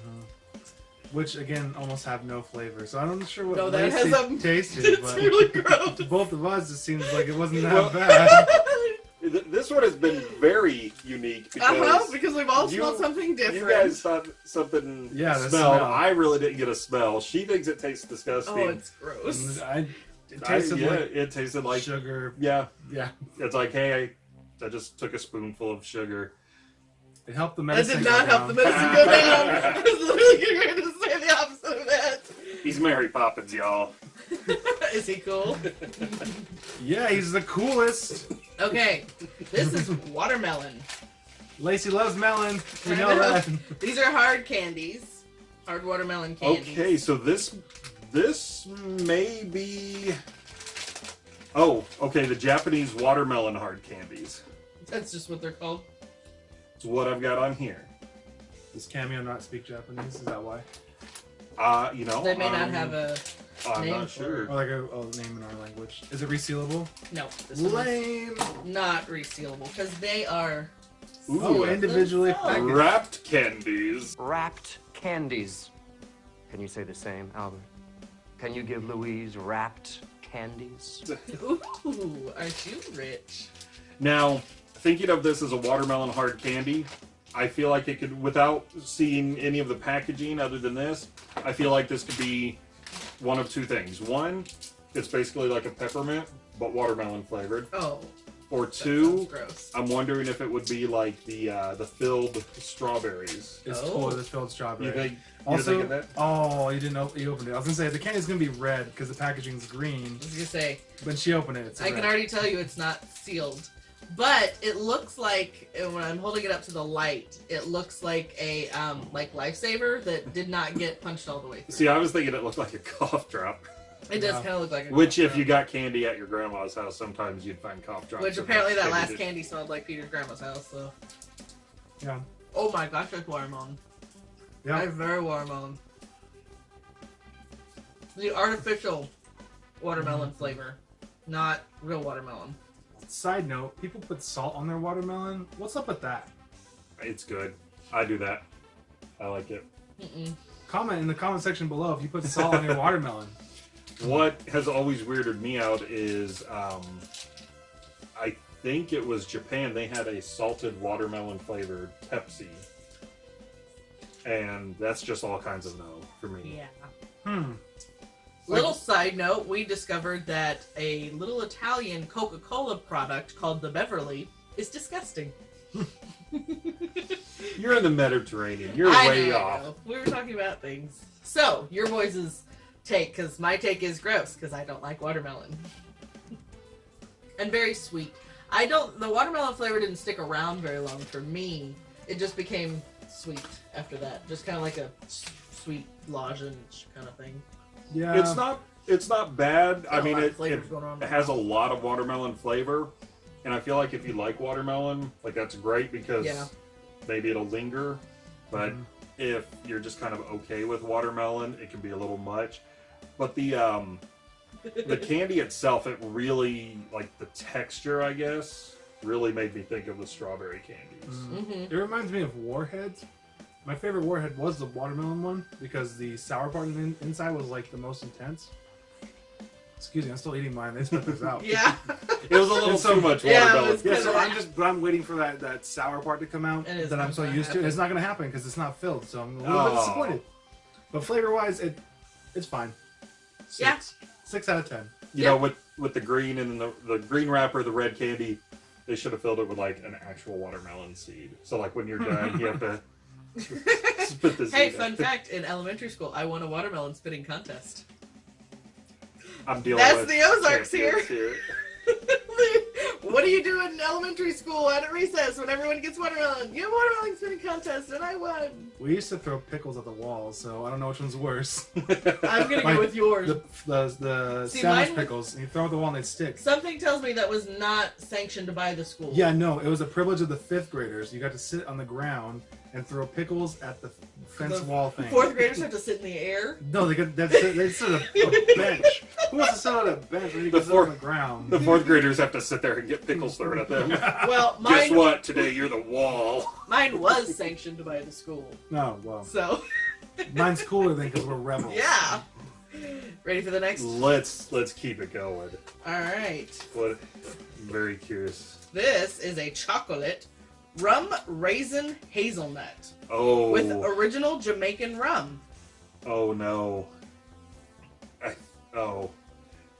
Speaker 3: Which again almost have no flavor, so I'm not sure what
Speaker 2: No, that
Speaker 3: Lacey
Speaker 2: has a-
Speaker 3: tasted,
Speaker 2: it's
Speaker 3: but
Speaker 2: really gross.
Speaker 3: to both of us, it seems like it wasn't that bad.
Speaker 1: Th- This one has been very unique because
Speaker 2: Uh huh. Because we've all
Speaker 1: you-
Speaker 2: smelled something different.
Speaker 1: you guys thought something
Speaker 3: Yeah,
Speaker 1: smelled.
Speaker 3: smell.
Speaker 1: I really didn't get a smell. She thinks it tastes disgusting.
Speaker 2: oh, it's gross.
Speaker 3: I, it
Speaker 1: I-
Speaker 3: tasted
Speaker 1: yeah,
Speaker 3: like
Speaker 1: it tasted like
Speaker 3: sugar.
Speaker 1: yeah.
Speaker 3: Yeah,
Speaker 1: It's like hey, I, I just took a spoonful of sugar.
Speaker 3: it helped the
Speaker 2: That
Speaker 3: medicine.
Speaker 2: did
Speaker 3: go
Speaker 2: not help the medicine go down. I was literally getting ready to say the opposite of that.
Speaker 1: He's Mary Poppins, y'all.
Speaker 2: Is he cool?
Speaker 3: Yeah, he's the coolest.
Speaker 2: Okay, this is watermelon.
Speaker 3: Lacey loves melon. We know
Speaker 2: know.
Speaker 3: that.
Speaker 2: These are hard candies. Hard watermelon candies.
Speaker 1: Okay, so this this may be. Oh, okay. The Japanese watermelon hard candies.
Speaker 2: That's just what they're called.
Speaker 1: It's what I've got on here.
Speaker 3: Does Cameo not speak Japanese? Is that why?
Speaker 1: Uh, you know,
Speaker 2: They may not
Speaker 1: um,
Speaker 2: have a.
Speaker 1: I'm
Speaker 2: name
Speaker 1: not sure.
Speaker 3: Or like a, a name in our language? Is it resealable?
Speaker 2: No, this one
Speaker 3: Lame.
Speaker 2: not resealable because they are.
Speaker 1: Ooh,
Speaker 3: Oh, individually packaged.
Speaker 1: wrapped candies.
Speaker 5: Wrapped candies. Can you say the same, Albert? Can you give Louise wrapped candies?
Speaker 2: Ooh, aren't you rich?
Speaker 1: Now, thinking of this as a watermelon hard candy, I feel like it could, without seeing any of the packaging other than this, I feel like this could be one of two things. One, it's basically like a peppermint, but watermelon flavored.
Speaker 2: Oh,
Speaker 1: Or two,
Speaker 2: gross.
Speaker 1: I'm wondering if it would be like the uh, the filled strawberries.
Speaker 3: It's
Speaker 2: Oh.
Speaker 3: totally the filled strawberry.
Speaker 1: You think? You
Speaker 3: also,
Speaker 1: thinking that?
Speaker 3: oh, you didn't open. You opened it. I was gonna say the candy's gonna be red because the packaging's green.
Speaker 2: I was gonna say,
Speaker 3: When she opened it, it's
Speaker 2: I
Speaker 3: red.
Speaker 2: can already tell you it's not sealed. But it looks like when I'm holding it up to the light, it looks like a um like lifesaver that did not get punched all the way through.
Speaker 1: See, I was thinking it looked like a cough drop.
Speaker 2: It does
Speaker 3: Yeah.
Speaker 2: kind of look like a
Speaker 1: Which,
Speaker 2: cough
Speaker 1: if you got candy at your grandma's house, sometimes you'd find cough drops.
Speaker 2: which apparently that
Speaker 1: candy
Speaker 2: last
Speaker 1: dish.
Speaker 2: candy smelled like Peter's grandma's house. So
Speaker 3: Yeah.
Speaker 2: oh my gosh, that's watermelon.
Speaker 3: Yeah.
Speaker 2: That's very watermelon. The artificial watermelon
Speaker 3: Mm-hmm.
Speaker 2: flavor, not real watermelon.
Speaker 3: Side note: People put salt on their watermelon. What's up with that?
Speaker 1: It's good. I do that. I like it.
Speaker 2: Mm-mm.
Speaker 3: Comment in the comment section below if you put salt on your watermelon.
Speaker 1: What has always weirded me out is, um, I think it was Japan. They had a salted watermelon flavored Pepsi, and that's just all kinds of no for me.
Speaker 2: Yeah.
Speaker 3: Hmm.
Speaker 2: Little side note, we discovered that a little Italian Coca-Cola product called the Beverly is disgusting.
Speaker 1: You're in the Mediterranean. You're
Speaker 2: I
Speaker 1: way
Speaker 2: know,
Speaker 1: off.
Speaker 2: We were talking about things. So, your boys' take, because my take is gross, because I don't like watermelon. and very sweet. I don't, the watermelon flavor didn't stick around very long for me. It just became sweet after that. Just kind of like a sweet lozenge kind of thing.
Speaker 3: Yeah.
Speaker 1: It's not. It's not bad. I mean, it, it,
Speaker 2: flavors going on
Speaker 1: it has a lot of watermelon flavor, and I feel like if you like watermelon, like that's great because
Speaker 2: Yeah.
Speaker 1: maybe it'll linger. But
Speaker 3: Mhm.
Speaker 1: if you're just kind of okay with watermelon, it can be a little much. But the um, the candy itself, it really like the texture, I guess, really made me think of the strawberry candies.
Speaker 3: Mm.
Speaker 2: hmm
Speaker 3: It reminds me of warheads. My favorite warhead was the watermelon one because the sour part in, inside was like the most intense. Excuse me, I'm still eating mine. They spit this out.
Speaker 2: Yeah.
Speaker 1: It was a little
Speaker 3: And so-
Speaker 1: too much watermelon.
Speaker 2: was
Speaker 3: Yeah, so I'm just, but I'm waiting for that, that sour part to come out that I'm so
Speaker 2: gonna
Speaker 3: used to. It's not gonna happen because it's not filled, so I'm a little bit
Speaker 1: Oh.
Speaker 3: disappointed. But flavor wise, it it's fine. Six.
Speaker 2: Yeah.
Speaker 3: Six out of ten.
Speaker 1: you
Speaker 2: Yeah.
Speaker 1: know, with with the green and the the green wrapper, the red candy, they should have filled it with like an actual watermelon seed. So like when you're done, you have to spit the
Speaker 2: hey,
Speaker 1: seed.
Speaker 2: fun fact: in elementary school, I won a watermelon spitting contest.
Speaker 1: I'm dealing
Speaker 2: That's
Speaker 1: with
Speaker 2: the Ozarks
Speaker 1: champions here.
Speaker 2: what do you do in elementary school at a recess when everyone gets watermelon? You have watermelon spitting contest, and I won.
Speaker 3: We used to throw pickles at the wall, so I don't know which one's worse.
Speaker 2: I'm gonna
Speaker 3: Like,
Speaker 2: go with yours.
Speaker 3: The the, the
Speaker 2: See,
Speaker 3: sandwich
Speaker 2: mine was-
Speaker 3: pickles, and you throw at the wall and they stick.
Speaker 2: Something tells me that was not sanctioned by the school.
Speaker 3: Yeah, no, it was a privilege of the fifth graders. You got to sit on the ground and throw pickles at the fence
Speaker 2: The
Speaker 3: wall thing.
Speaker 2: Fourth graders have to sit in the air.
Speaker 3: No, they got they sit, they sit at a, a bench. Who wants to sit on a bench when you
Speaker 1: The
Speaker 3: can sit
Speaker 1: fourth-
Speaker 3: on the ground?
Speaker 1: The fourth graders have to sit there and get pickles thrown at them.
Speaker 2: Well,
Speaker 1: Guess what? Today you're the wall.
Speaker 2: mine was sanctioned by the school.
Speaker 3: no, well,
Speaker 2: So
Speaker 3: mine's cooler than because we're rebels.
Speaker 2: yeah. Ready for the next?
Speaker 1: Let's let's keep it going.
Speaker 2: All right.
Speaker 1: What? I'm very curious.
Speaker 2: This is a chocolate rum raisin hazelnut
Speaker 1: Oh.
Speaker 2: with original Jamaican rum.
Speaker 1: Oh no. I, oh,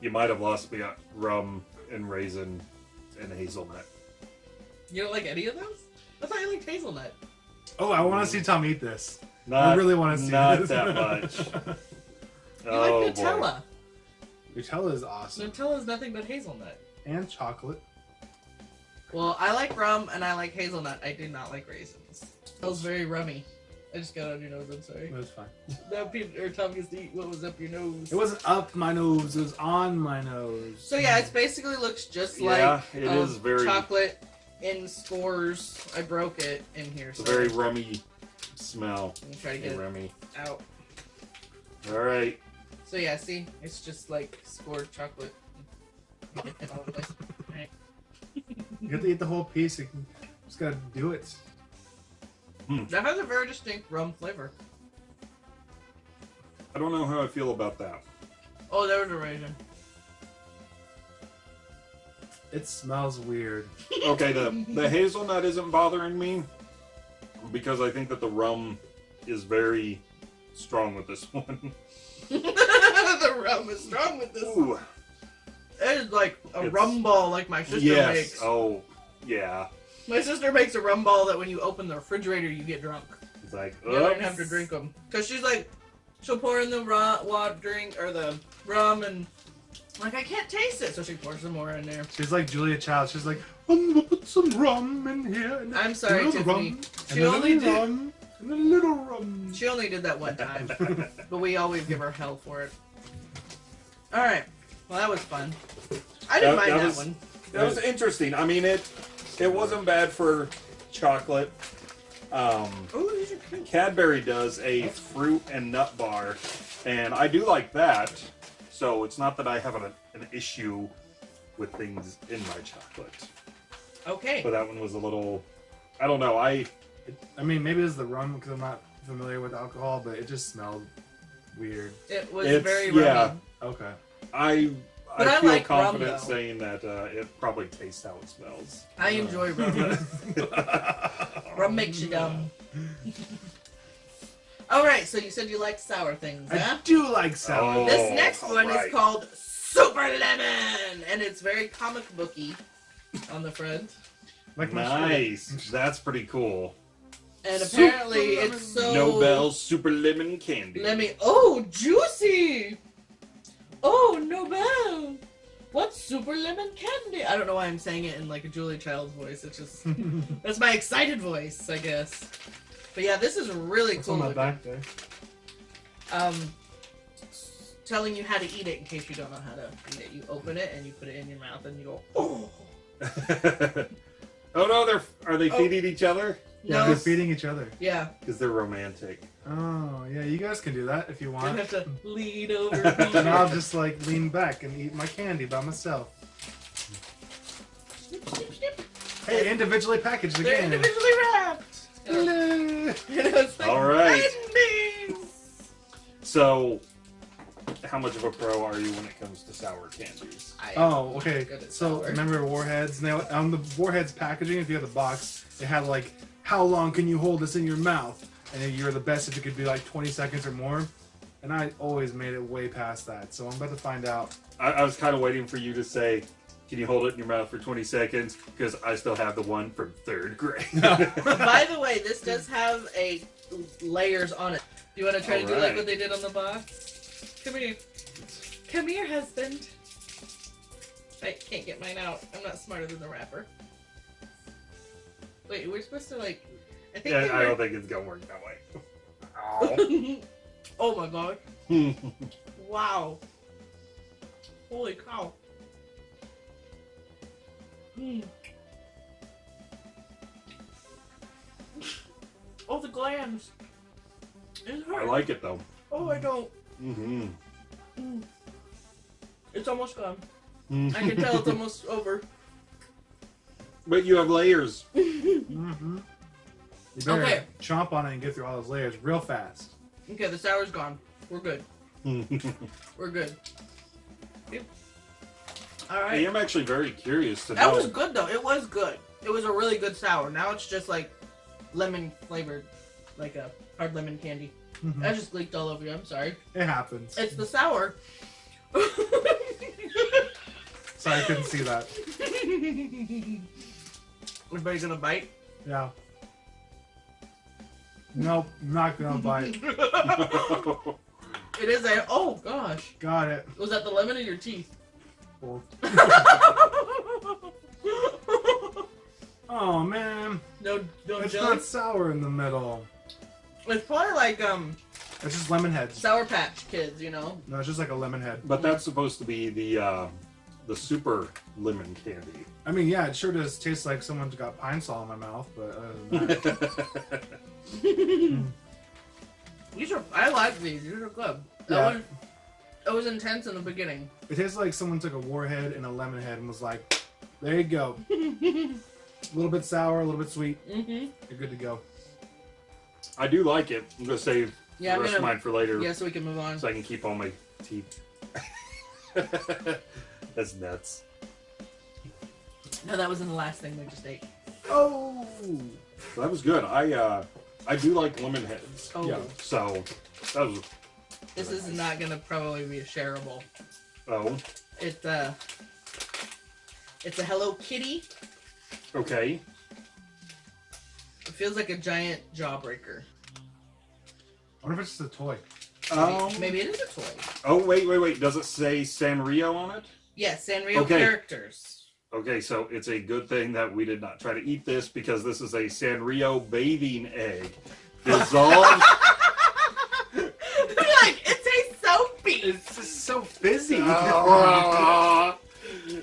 Speaker 1: you might have lost me at rum and raisin and hazelnut.
Speaker 2: You don't like any of those? I thought you liked hazelnut.
Speaker 3: Oh, I want to see Tom eat this.
Speaker 1: Not,
Speaker 3: I really want to see
Speaker 1: not
Speaker 3: this.
Speaker 1: that much.
Speaker 2: You
Speaker 1: oh
Speaker 2: like Nutella.
Speaker 3: Nutella is awesome.
Speaker 2: Nutella is nothing but hazelnut.
Speaker 3: And chocolate.
Speaker 2: Well, I like rum and I like hazelnut. I do not like raisins. That was very rummy. I just got on your nose. I'm sorry.
Speaker 3: It was fine.
Speaker 2: That Peter or Tom gets to eat what was up your nose.
Speaker 3: It wasn't up my nose. It was on my nose.
Speaker 2: So yeah, it basically looks just like
Speaker 1: Yeah, it
Speaker 2: um,
Speaker 1: is very-
Speaker 2: chocolate in scores. I broke it in here.
Speaker 1: It's a very rummy smell.
Speaker 2: Let me try to get it
Speaker 1: rummy.
Speaker 2: out.
Speaker 1: All right.
Speaker 2: So yeah, see, it's just like scored chocolate.
Speaker 3: You have to eat the whole piece. You can- just gotta do it. Hmm.
Speaker 2: That has a very distinct rum flavor.
Speaker 1: I don't know how I feel about that.
Speaker 2: Oh, there was a raisin.
Speaker 3: It smells weird.
Speaker 1: Okay, the the hazelnut isn't bothering me because I think that the rum is very strong with this one.
Speaker 2: the rum is strong with this.
Speaker 1: Ooh.
Speaker 2: It is like a
Speaker 1: It's-
Speaker 2: rum ball like my sister
Speaker 1: yes.
Speaker 2: makes.
Speaker 1: Oh, yeah.
Speaker 2: My sister makes a rum ball that when you open the refrigerator, you get drunk.
Speaker 1: It's like,
Speaker 2: You don't have to drink them. Because she's like, she'll pour in the raw water drink or the rum and like I can't taste it, so she pours some more in there.
Speaker 3: She's like Julia Child. She's like, um, I'm gonna put some rum in here. And
Speaker 2: I'm sorry,
Speaker 3: little
Speaker 2: Tiffany.
Speaker 3: rum,
Speaker 2: She
Speaker 3: and a
Speaker 2: only
Speaker 3: little
Speaker 2: did-
Speaker 3: rum, and a little rum.
Speaker 2: She only did that one time, but we always give her hell for it. All right, well that was fun. I didn't
Speaker 1: That-
Speaker 2: mind
Speaker 1: that
Speaker 2: that,
Speaker 1: was-
Speaker 2: one.
Speaker 1: That was interesting. I mean, it it wasn't bad for chocolate. Um,
Speaker 2: Oh, these are cute.
Speaker 1: Cadbury does a fruit and nut bar, and I do like that. So it's not that I have an, an issue with things in my chocolate,
Speaker 2: Okay.
Speaker 1: but that one was a little. I don't know. I
Speaker 3: I mean, maybe it's the rum because I'm not familiar with alcohol, but it just smelled weird.
Speaker 2: It was
Speaker 1: It's-
Speaker 2: very
Speaker 1: yeah.
Speaker 3: Okay.
Speaker 1: I
Speaker 2: But
Speaker 1: I
Speaker 2: I
Speaker 1: feel
Speaker 2: like
Speaker 1: confident
Speaker 2: though.
Speaker 1: saying that uh, it probably tastes how it smells.
Speaker 2: I enjoy rum. rum makes you dumb. All right, so you said you like sour things,
Speaker 3: I
Speaker 2: huh?
Speaker 3: do like sour.
Speaker 1: Oh.
Speaker 2: This next one
Speaker 1: right.
Speaker 2: is called Super Lemon, and it's very comic booky on the front.
Speaker 3: like.
Speaker 1: Nice. That's pretty cool.
Speaker 2: And
Speaker 3: Super
Speaker 2: apparently,
Speaker 3: lemon.
Speaker 2: it's so
Speaker 1: Nobel Super Lemon Candy.
Speaker 2: Let me. Oh, juicy! Oh, Nobel! What's super lemon candy? I don't know why I'm saying it in like a Julia Child's voice. It's just that's my excited voice, I guess. But yeah, this is really
Speaker 3: What's
Speaker 2: cool.
Speaker 3: on my
Speaker 2: looking.
Speaker 3: back there?
Speaker 2: Um, telling you how to eat it in case you don't know how to eat it. You open it and you put it in your mouth and you go. Oh
Speaker 1: oh no, they're are they
Speaker 2: Oh.
Speaker 1: feeding each other?
Speaker 3: Yeah,
Speaker 2: no!
Speaker 3: they're feeding each other.
Speaker 2: Yeah,
Speaker 1: Because they're romantic.
Speaker 3: Oh, yeah, you guys can do that if you
Speaker 2: I
Speaker 3: want.
Speaker 2: have to lean over.
Speaker 3: and I'll just like lean back and eat my candy by myself.
Speaker 2: snip, snip, snip.
Speaker 3: Hey, individually packaged
Speaker 2: They're
Speaker 3: again.
Speaker 2: individually wrapped.
Speaker 3: Hello.
Speaker 2: like
Speaker 1: All right.
Speaker 2: candies.
Speaker 1: So, how much of a pro are you when it comes to sour candies?
Speaker 2: I-
Speaker 3: Oh, okay. So
Speaker 2: sour.
Speaker 3: remember Warheads? Now on the Warheads packaging, if you had the box, it had like, how long can you hold this in your mouth? And then you're the best if it could be like 20 seconds or more. And I always made it way past that. So I'm about to find out.
Speaker 1: I, I was kind of waiting for you to say, "Can you hold it in your mouth for 20 seconds?" Because I still have the one from third grade.
Speaker 2: By the way, this does have a layers on it. Do you want to try to do like what they did on the box? Come here. Come here, husband. I can't get mine out. I'm not smarter than the wrapper. Wait, we're supposed to like. I
Speaker 1: yeah, I don't think it's gonna work that way.
Speaker 2: oh my god! Wow! Holy cow! Hmm. Oh, the glands. It hurts.
Speaker 1: I like it though.
Speaker 2: Oh, I don't.
Speaker 1: Mm-hmm.
Speaker 2: Mm. It's almost gone. I can tell it's almost over.
Speaker 1: But you have layers.
Speaker 3: Mm-hmm. You better
Speaker 2: Okay.
Speaker 3: chomp on it and get through all those layers real fast.
Speaker 2: Okay, the sour's gone. We're good. We're good. Yep. All
Speaker 1: I'm actually very curious to
Speaker 2: That
Speaker 1: know.
Speaker 2: was good though. It was good. It was a really good sour. Now it's just like lemon flavored, like a hard lemon candy.
Speaker 3: Mhm.
Speaker 2: That just leaked all over you. I'm sorry.
Speaker 3: It happens.
Speaker 2: It's the sour.
Speaker 3: Sorry, I couldn't see that.
Speaker 2: Everybody gonna bite?
Speaker 3: Yeah. Nope, not gonna bite.
Speaker 2: It is a. Oh gosh.
Speaker 3: Got it.
Speaker 2: Was that the lemon in your teeth?
Speaker 3: Oh man,
Speaker 2: no, no
Speaker 3: it's
Speaker 2: jelly.
Speaker 3: not sour in the middle.
Speaker 2: It's probably like um
Speaker 3: It's just lemon heads.
Speaker 2: Sour Patch Kids, you know.
Speaker 3: No, it's just like a lemon head.
Speaker 1: but that's supposed to be the uh, the super lemon candy.
Speaker 3: I mean, yeah, it sure does taste like someone's got pine sol in my mouth, but other than that,
Speaker 2: These are. I like these. These are good. That
Speaker 3: Yeah.
Speaker 2: one. It was intense in the beginning.
Speaker 3: it tastes like someone took a warhead and a lemon head and was like, "There you go, a little bit sour, a little bit sweet.
Speaker 2: Mm-hmm.
Speaker 3: You're good to go."
Speaker 1: I do like it. I'm gonna save
Speaker 2: Yeah,
Speaker 1: the
Speaker 2: I'm
Speaker 1: rest
Speaker 2: gonna.
Speaker 1: of mine for later,
Speaker 2: Yeah, so we can move on.
Speaker 1: so I can keep all my teeth. That's nuts.
Speaker 2: No, that wasn't the last thing we just ate.
Speaker 3: Oh,
Speaker 1: That was good. I uh, I do like lemon heads.
Speaker 2: Oh,
Speaker 3: Yeah.
Speaker 1: So that was
Speaker 2: this is not gonna probably be a shareable.
Speaker 1: oh
Speaker 2: It uh, It's a Hello Kitty.
Speaker 1: Okay.
Speaker 2: It feels like a giant jawbreaker.
Speaker 3: I wonder if it's just a toy.
Speaker 1: Um,
Speaker 2: Maybe it is a toy.
Speaker 1: Oh wait, wait, wait. Does it say Sanrio on it?
Speaker 2: Yes, Sanrio
Speaker 1: Okay.
Speaker 2: characters.
Speaker 1: Okay, so it's a good thing that we did not try to eat this because this is a Sanrio bathing egg. Dissolved.
Speaker 2: like, it tastes soapy.
Speaker 3: It's just so fizzy.
Speaker 1: Ah.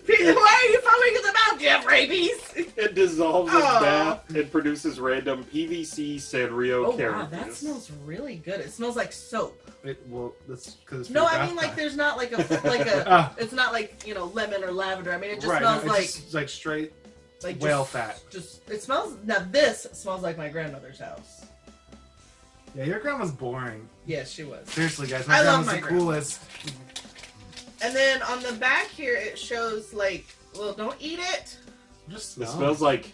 Speaker 2: Peter, why are you foaming in the mouth? Do you have rabies?
Speaker 1: it dissolves in bath and produces random PVC Sanrio
Speaker 2: Oh wow, that smells really good. It smells like soap.
Speaker 3: It, well, that's because
Speaker 2: No, I mean like there's not like a like a.
Speaker 3: Ah.
Speaker 2: It's not like you know lemon or lavender. I mean it just
Speaker 3: right,
Speaker 2: smells
Speaker 3: no,
Speaker 2: like
Speaker 3: just, like straight.
Speaker 2: like
Speaker 3: whale
Speaker 2: just,
Speaker 3: fat.
Speaker 2: Just it smells. Now this smells like my grandmother's house.
Speaker 3: Yeah, your grandma's boring.
Speaker 2: Yes, she was.
Speaker 3: Seriously, guys, my
Speaker 2: I
Speaker 3: grandma's
Speaker 2: my
Speaker 3: the
Speaker 2: grandma.
Speaker 3: coolest.
Speaker 2: And then on the back here it shows like, well, don't eat it.
Speaker 3: Just
Speaker 1: It smells like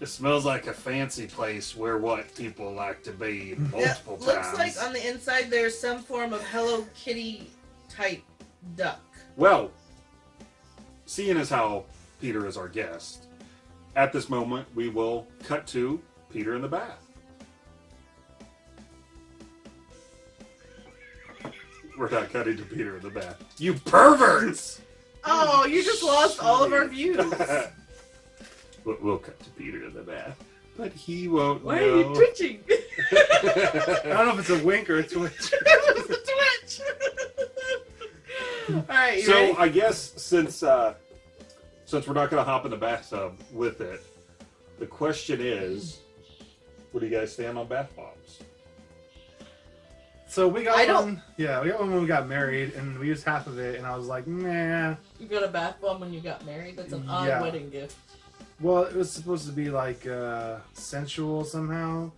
Speaker 1: it smells like a fancy place where what people like to be multiple
Speaker 2: Yeah,
Speaker 1: times.
Speaker 2: looks like on the inside there's some form of Hello Kitty type duck.
Speaker 1: Well, seeing as how Peter is our guest, at this moment we will cut to Peter in the bath. We're not cutting to Peter in the bath. You perverts!
Speaker 2: Oh, you just lost all of our views.
Speaker 1: we'll, we'll cut to Peter in the bath, but he won't
Speaker 2: Why
Speaker 1: know.
Speaker 2: are you twitching?
Speaker 3: I don't know if it's a wink or a twitch.
Speaker 2: it was a twitch. all right, you
Speaker 1: so
Speaker 2: ready?
Speaker 1: I guess since uh, since we're not going to hop in the bathtub with it, the question is, where do you guys stand on bath bombs?
Speaker 3: So we got
Speaker 2: I don't-
Speaker 3: one. Yeah, we got one when we got married, and we used half of it, and I was like, nah.
Speaker 2: You got a bath bomb when you got married? That's an odd
Speaker 3: Yeah.
Speaker 2: wedding gift.
Speaker 3: Well, it was supposed to be like uh, sensual somehow,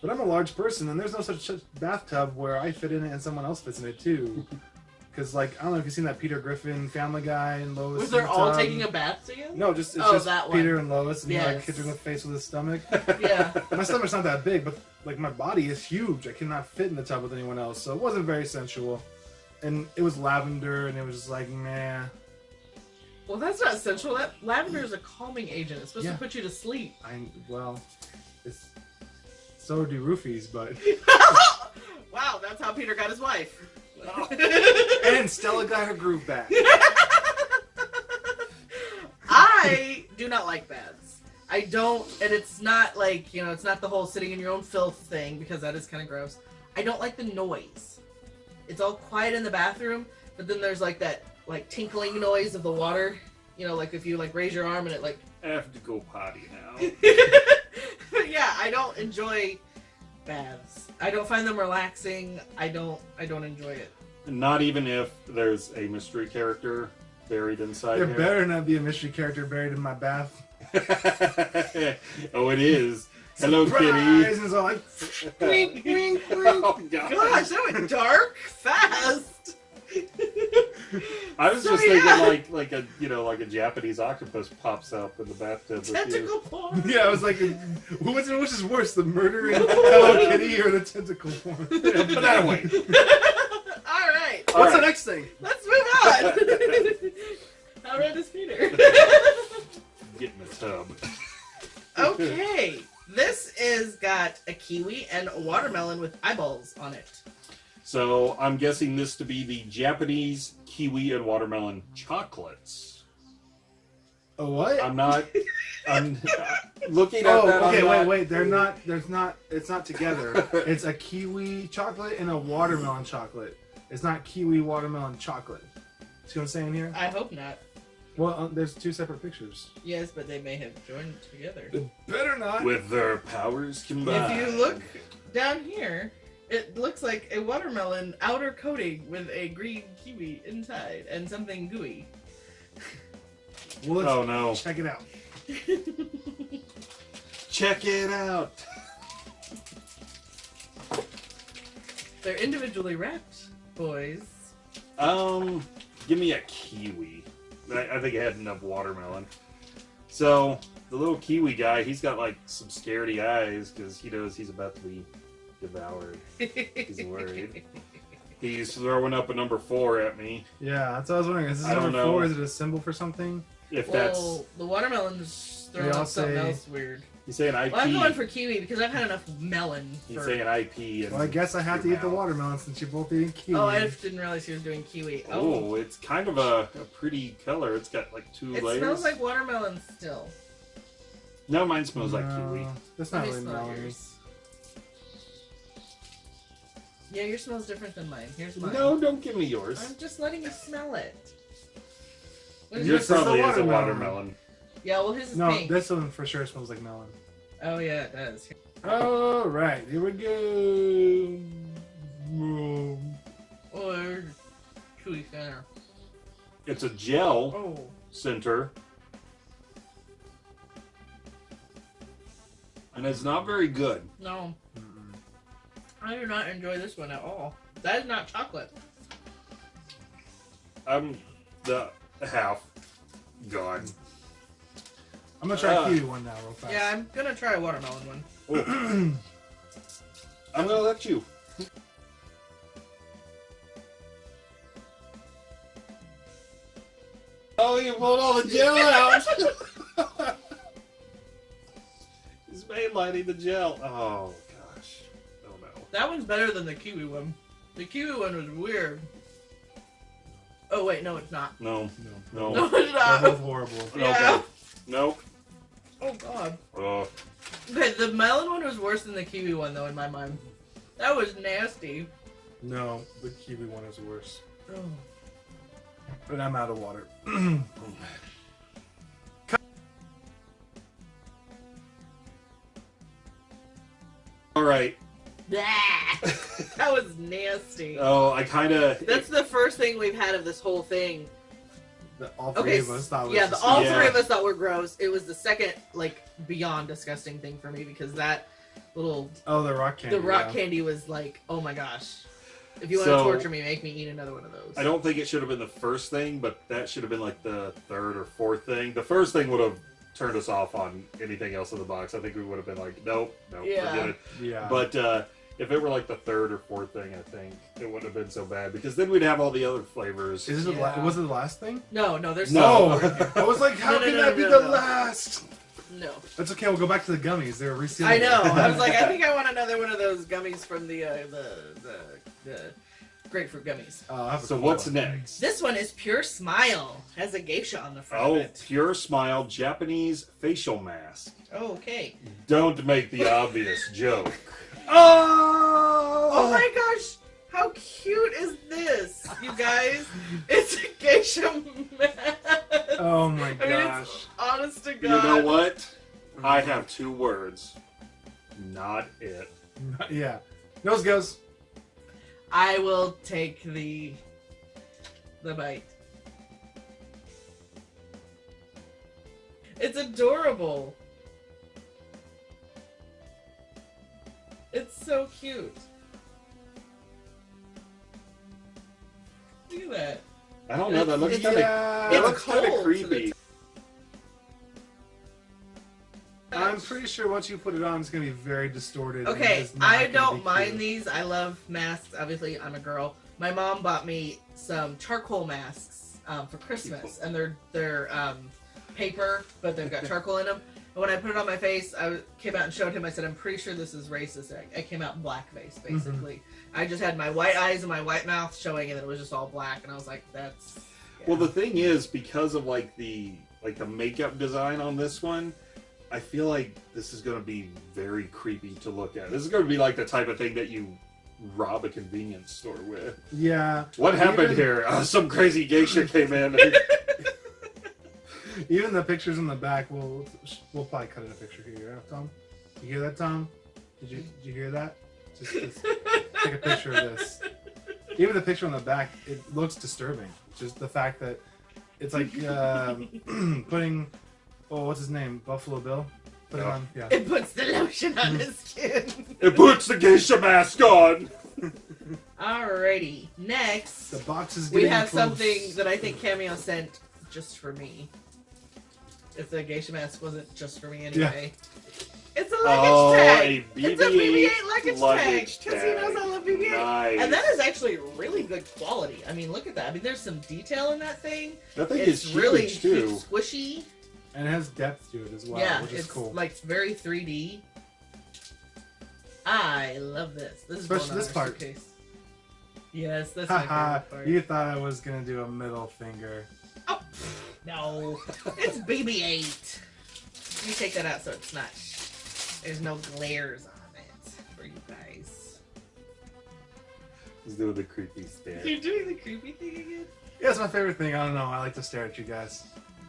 Speaker 3: but I'm a large person, and there's no such, such bathtub where I fit in it and someone else fits in it too. Because like I don't know if you've seen that Peter Griffin Family Guy and Lois.
Speaker 2: Was
Speaker 3: in
Speaker 2: they
Speaker 3: the
Speaker 2: all
Speaker 3: tub.
Speaker 2: taking a bath together?
Speaker 3: No, just it's
Speaker 2: Oh,
Speaker 3: just
Speaker 2: that one.
Speaker 3: Peter and Lois, and he like
Speaker 2: Yes.
Speaker 3: hits in the face with his stomach.
Speaker 2: Yeah.
Speaker 3: my stomach's not that big, but like my body is huge. I cannot fit in the tub with anyone else, so it wasn't very sensual. And it was lavender, and it was just like, meh.
Speaker 2: Well, that's not sensual. That lavender is a calming agent. It's supposed
Speaker 3: Yeah.
Speaker 2: to put you to sleep.
Speaker 3: I well, it's so do roofies, but
Speaker 2: wow, that's how Peter got his wife.
Speaker 3: and Stella got her groove back.
Speaker 2: I do not like baths. I don't, and it's not like, you know, it's not the whole sitting in your own filth thing because that is kind of gross. I don't like the noise. It's all quiet in the bathroom, but then there's like that, like tinkling noise of the water. You know, like if you like raise your arm and it like.
Speaker 1: I have to go potty now.
Speaker 2: yeah, I don't enjoy baths. I don't find them relaxing. I don't. I don't enjoy it.
Speaker 1: Not even if there's a mystery character buried inside
Speaker 3: There
Speaker 1: here.
Speaker 3: better not be a mystery character buried in my bath.
Speaker 1: oh, it is. Hello,
Speaker 3: Surprise!
Speaker 1: Kitty.
Speaker 3: And it's all like, wink, wink, wink.
Speaker 1: oh, God.
Speaker 2: Gosh, that went dark fast.
Speaker 1: I was
Speaker 2: So,
Speaker 1: just thinking
Speaker 2: yeah.
Speaker 1: like like a you know like a Japanese octopus pops up in the bathtub with you.
Speaker 2: Tentacle porn.
Speaker 3: Yeah, I was like, which, which is worse, the murder in Hello Kitty or the tentacle porn?
Speaker 1: Put that away.
Speaker 2: All right,
Speaker 1: All
Speaker 3: What's
Speaker 1: right.
Speaker 3: the next thing?
Speaker 2: let's move on. How red is Peter?
Speaker 1: Get in the tub.
Speaker 2: okay, this is got a kiwi and a watermelon with eyeballs on it.
Speaker 1: So I'm guessing this to be the Japanese kiwi and watermelon chocolates.
Speaker 3: A what?
Speaker 1: I'm not. I'm looking at
Speaker 3: Oh,
Speaker 1: that.
Speaker 3: okay,
Speaker 1: I'm
Speaker 3: wait,
Speaker 1: not-
Speaker 3: wait. They're not. There's not. It's not together. it's a kiwi chocolate and a watermelon chocolate. It's not kiwi watermelon chocolate. See what I'm saying here?
Speaker 2: I hope not.
Speaker 3: Well, uh, there's two separate pictures.
Speaker 2: Yes, but they may have joined together.
Speaker 3: It better not.
Speaker 1: With their powers combined.
Speaker 2: If you look down here, it looks like a watermelon outer coating with a green kiwi inside and something gooey.
Speaker 3: Well,
Speaker 1: Oh no!
Speaker 3: check it out.
Speaker 1: Check it out.
Speaker 2: They're individually wrapped, boys.
Speaker 1: Um, give me a kiwi. I, I think I had enough watermelon. So the little kiwi guy, he's got like some scaredy eyes because he knows he's about to be devoured. He's worried. He's throwing up a number four at me.
Speaker 3: Yeah, that's what I was wondering. Is this
Speaker 1: I
Speaker 3: number four? Is it a symbol for something?
Speaker 1: If
Speaker 2: Well, the watermelon's throwing
Speaker 3: They
Speaker 2: up something
Speaker 3: say-
Speaker 2: else weird.
Speaker 1: That's he's saying IP.
Speaker 2: Well, I'm going for kiwi because I've had enough melon.
Speaker 1: he's
Speaker 2: For...
Speaker 1: saying IP. And
Speaker 3: Well, I guess I have to
Speaker 1: your
Speaker 3: eat the watermelon since you're both eating kiwi.
Speaker 2: Oh, I just didn't realize he was doing kiwi. Oh,
Speaker 1: Oh, it's kind of a, a pretty color. It's got like two
Speaker 2: it
Speaker 1: layers.
Speaker 2: It smells like watermelon still.
Speaker 1: no, mine smells like kiwi.
Speaker 3: That's
Speaker 2: Let
Speaker 3: not
Speaker 2: me
Speaker 3: really
Speaker 2: smell
Speaker 3: melony.
Speaker 2: yours. Yeah, yours smells different than mine. Here's mine.
Speaker 1: No, don't give me yours.
Speaker 2: I'm just letting you smell it. What is
Speaker 1: Yours
Speaker 3: Yours
Speaker 1: probably
Speaker 3: the
Speaker 1: is a
Speaker 3: watermelon.
Speaker 1: Watermelon.
Speaker 2: Yeah, well, his is
Speaker 3: No,
Speaker 2: pink.
Speaker 3: this one for sure smells like melon.
Speaker 2: Oh yeah, it does.
Speaker 3: All right, here we go.
Speaker 2: Or chewy center.
Speaker 1: It's a gel
Speaker 2: Oh,
Speaker 1: center. And it's not very good.
Speaker 2: no. I do not enjoy this one at all. That is not chocolate.
Speaker 1: I'm the half gone.
Speaker 3: I'm gonna try
Speaker 1: Uh,
Speaker 3: kiwi one now, real fast.
Speaker 2: Yeah, I'm gonna try a watermelon one.
Speaker 1: I'm gonna let you. Oh, you pulled all the gel out. He's mainlining the gel. Oh gosh. Oh no.
Speaker 2: That one's better than the kiwi one. The kiwi one was weird. Oh wait, no, it's not.
Speaker 1: No.
Speaker 3: No.
Speaker 1: No.
Speaker 2: No, it's
Speaker 3: They're
Speaker 2: not.
Speaker 3: both horrible.
Speaker 2: Yeah.
Speaker 1: Okay. Nope.
Speaker 2: Oh god.
Speaker 1: Oh.
Speaker 2: Okay, the melon one was worse than the kiwi one though in my mind. That was nasty.
Speaker 3: No, the kiwi one is worse.
Speaker 2: Oh.
Speaker 3: But I'm out of water.
Speaker 1: All right.
Speaker 2: that was nasty.
Speaker 1: Oh, I kind of.
Speaker 2: That's the first thing we've had of this whole thing.
Speaker 3: The, all three
Speaker 2: Okay,
Speaker 3: of us thought was
Speaker 2: yeah, the, all
Speaker 1: Yeah.
Speaker 2: three of us thought were gross. It was the second, like, beyond disgusting thing for me because that little
Speaker 3: Oh, the rock candy.
Speaker 2: the rock
Speaker 3: yeah.
Speaker 2: candy was like, oh my gosh. If you want
Speaker 1: So-
Speaker 2: to torture me, make me eat another one of those.
Speaker 1: I don't think it should have been the first thing, but that should have been like the third or fourth thing. The first thing would have turned us off on anything else in the box. I think we would have been like, nope, nope,
Speaker 2: Yeah.
Speaker 1: forget it.
Speaker 3: Yeah.
Speaker 1: But uh, if it were like the third or fourth thing, I think it wouldn't have been so bad because then we'd have all the other flavors.
Speaker 3: is this the la- was it the last thing?
Speaker 2: No, no, there's
Speaker 1: No.
Speaker 2: some more in here.
Speaker 3: I was like, how
Speaker 2: No, no,
Speaker 3: can
Speaker 2: no,
Speaker 3: that be
Speaker 2: no,
Speaker 3: the
Speaker 2: no.
Speaker 3: last?
Speaker 2: No.
Speaker 3: That's okay. We'll go back to the gummies. They were resealed.
Speaker 2: I know. I was like, I think I want another one of those gummies from the uh, the, the the grapefruit gummies.
Speaker 3: Uh, I'll have a
Speaker 1: so
Speaker 3: cola.
Speaker 1: what's next?
Speaker 2: This one is Pure Smile. Has a geisha on the front
Speaker 1: Oh,
Speaker 2: of it.
Speaker 1: Pure Smile Japanese facial mask.
Speaker 2: Oh, okay.
Speaker 1: Don't make the obvious joke.
Speaker 3: Oh!
Speaker 2: Oh my gosh! How cute is this, you guys? It's a geisha mask.
Speaker 3: Oh my
Speaker 2: I mean, it's
Speaker 3: gosh.
Speaker 2: honest to God.
Speaker 1: You know what? I have two words. Not it.
Speaker 3: yeah. Nose goes.
Speaker 2: I will take the the bite. It's adorable. It's so cute. Look at that.
Speaker 1: I don't know. That looks
Speaker 2: It's-
Speaker 1: kind of.
Speaker 3: Yeah.
Speaker 1: That looks kind of creepy.
Speaker 3: I'm pretty sure once you put it on, it's gonna be very distorted.
Speaker 2: Okay, I don't mind
Speaker 3: cute.
Speaker 2: these. I love masks. Obviously, I'm a girl. My mom bought me some charcoal masks um, for Christmas, and they're they're um, paper, but they've got charcoal in them. And when I put it on my face, I came out and showed him. I said, "I'm pretty sure this is racist." I, I came out blackface,
Speaker 3: Mm-hmm.
Speaker 2: basically. I just had my white eyes and my white mouth showing, and it was just all black. And I was like, "That's." yeah.
Speaker 1: Well, the thing is, because of like the like the makeup design on this one, I feel like this is going to be very creepy to look at. This is going to be like the type of thing that you rob a convenience store with.
Speaker 3: Yeah.
Speaker 1: What happened
Speaker 3: Even-
Speaker 1: here? Uh, some crazy geisha came in.
Speaker 3: Even the pictures in the back, we'll we'll probably cut in a picture here, yeah, Tom. You hear that, Tom? Did you did you hear that? Just, just take a picture of this. Even the picture on the back, it looks disturbing. Just the fact that it's like um, putting oh what's his name Buffalo Bill. Put it on yeah.
Speaker 2: it puts the lotion on his skin.
Speaker 1: it puts the geisha mask on.
Speaker 2: Alrighty, next.
Speaker 3: The box is
Speaker 2: we have
Speaker 3: close.
Speaker 2: something that I think Cameo sent just for me. If the geisha mask wasn't just for me anyway. It's a oh, luggage
Speaker 1: Oh,
Speaker 2: tag.
Speaker 1: a
Speaker 2: it's a BB-8
Speaker 1: BB-8
Speaker 2: luggage,
Speaker 1: luggage
Speaker 2: tag. Because he knows. I love BB-8.
Speaker 1: Nice.
Speaker 2: And that is actually really good quality. I mean, look at that. I mean, there's some detail in that thing.
Speaker 1: That thing
Speaker 2: it's
Speaker 1: is
Speaker 2: really
Speaker 1: huge too.
Speaker 2: squishy.
Speaker 3: And it has depth to it as well,
Speaker 2: yeah,
Speaker 3: which is
Speaker 2: it's
Speaker 3: cool.
Speaker 2: like very 3D. I love this. This is
Speaker 3: Especially
Speaker 2: going
Speaker 3: this part.
Speaker 2: Suitcase. Yes, that's my
Speaker 3: Haha,
Speaker 2: favorite part.
Speaker 3: you thought I was gonna do a middle finger.
Speaker 2: Oh, no, it's BB-8. You take that out so it's not. There's no glares on it for you guys.
Speaker 1: He's doing the creepy stare.
Speaker 2: You're doing the creepy thing again.
Speaker 3: Yeah, it's my favorite thing. I don't know. I like to stare at you guys.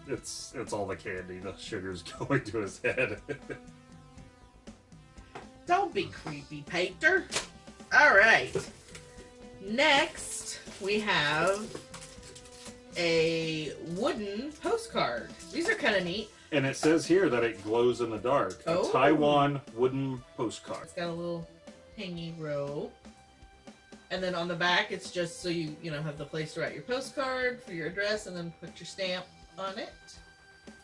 Speaker 1: It's it's all the candy. The sugar's going to his head.
Speaker 2: Don't be creepy, Painter. All right. Next, we have a wooden postcard. These are kind of neat.
Speaker 1: and it says here that it glows in the dark.
Speaker 2: Oh.
Speaker 1: A Taiwan wooden postcard.
Speaker 2: It's got a little hangy row. And then on the back, it's just so you, you know, have the place to write your postcard for your address and then put your stamp on it.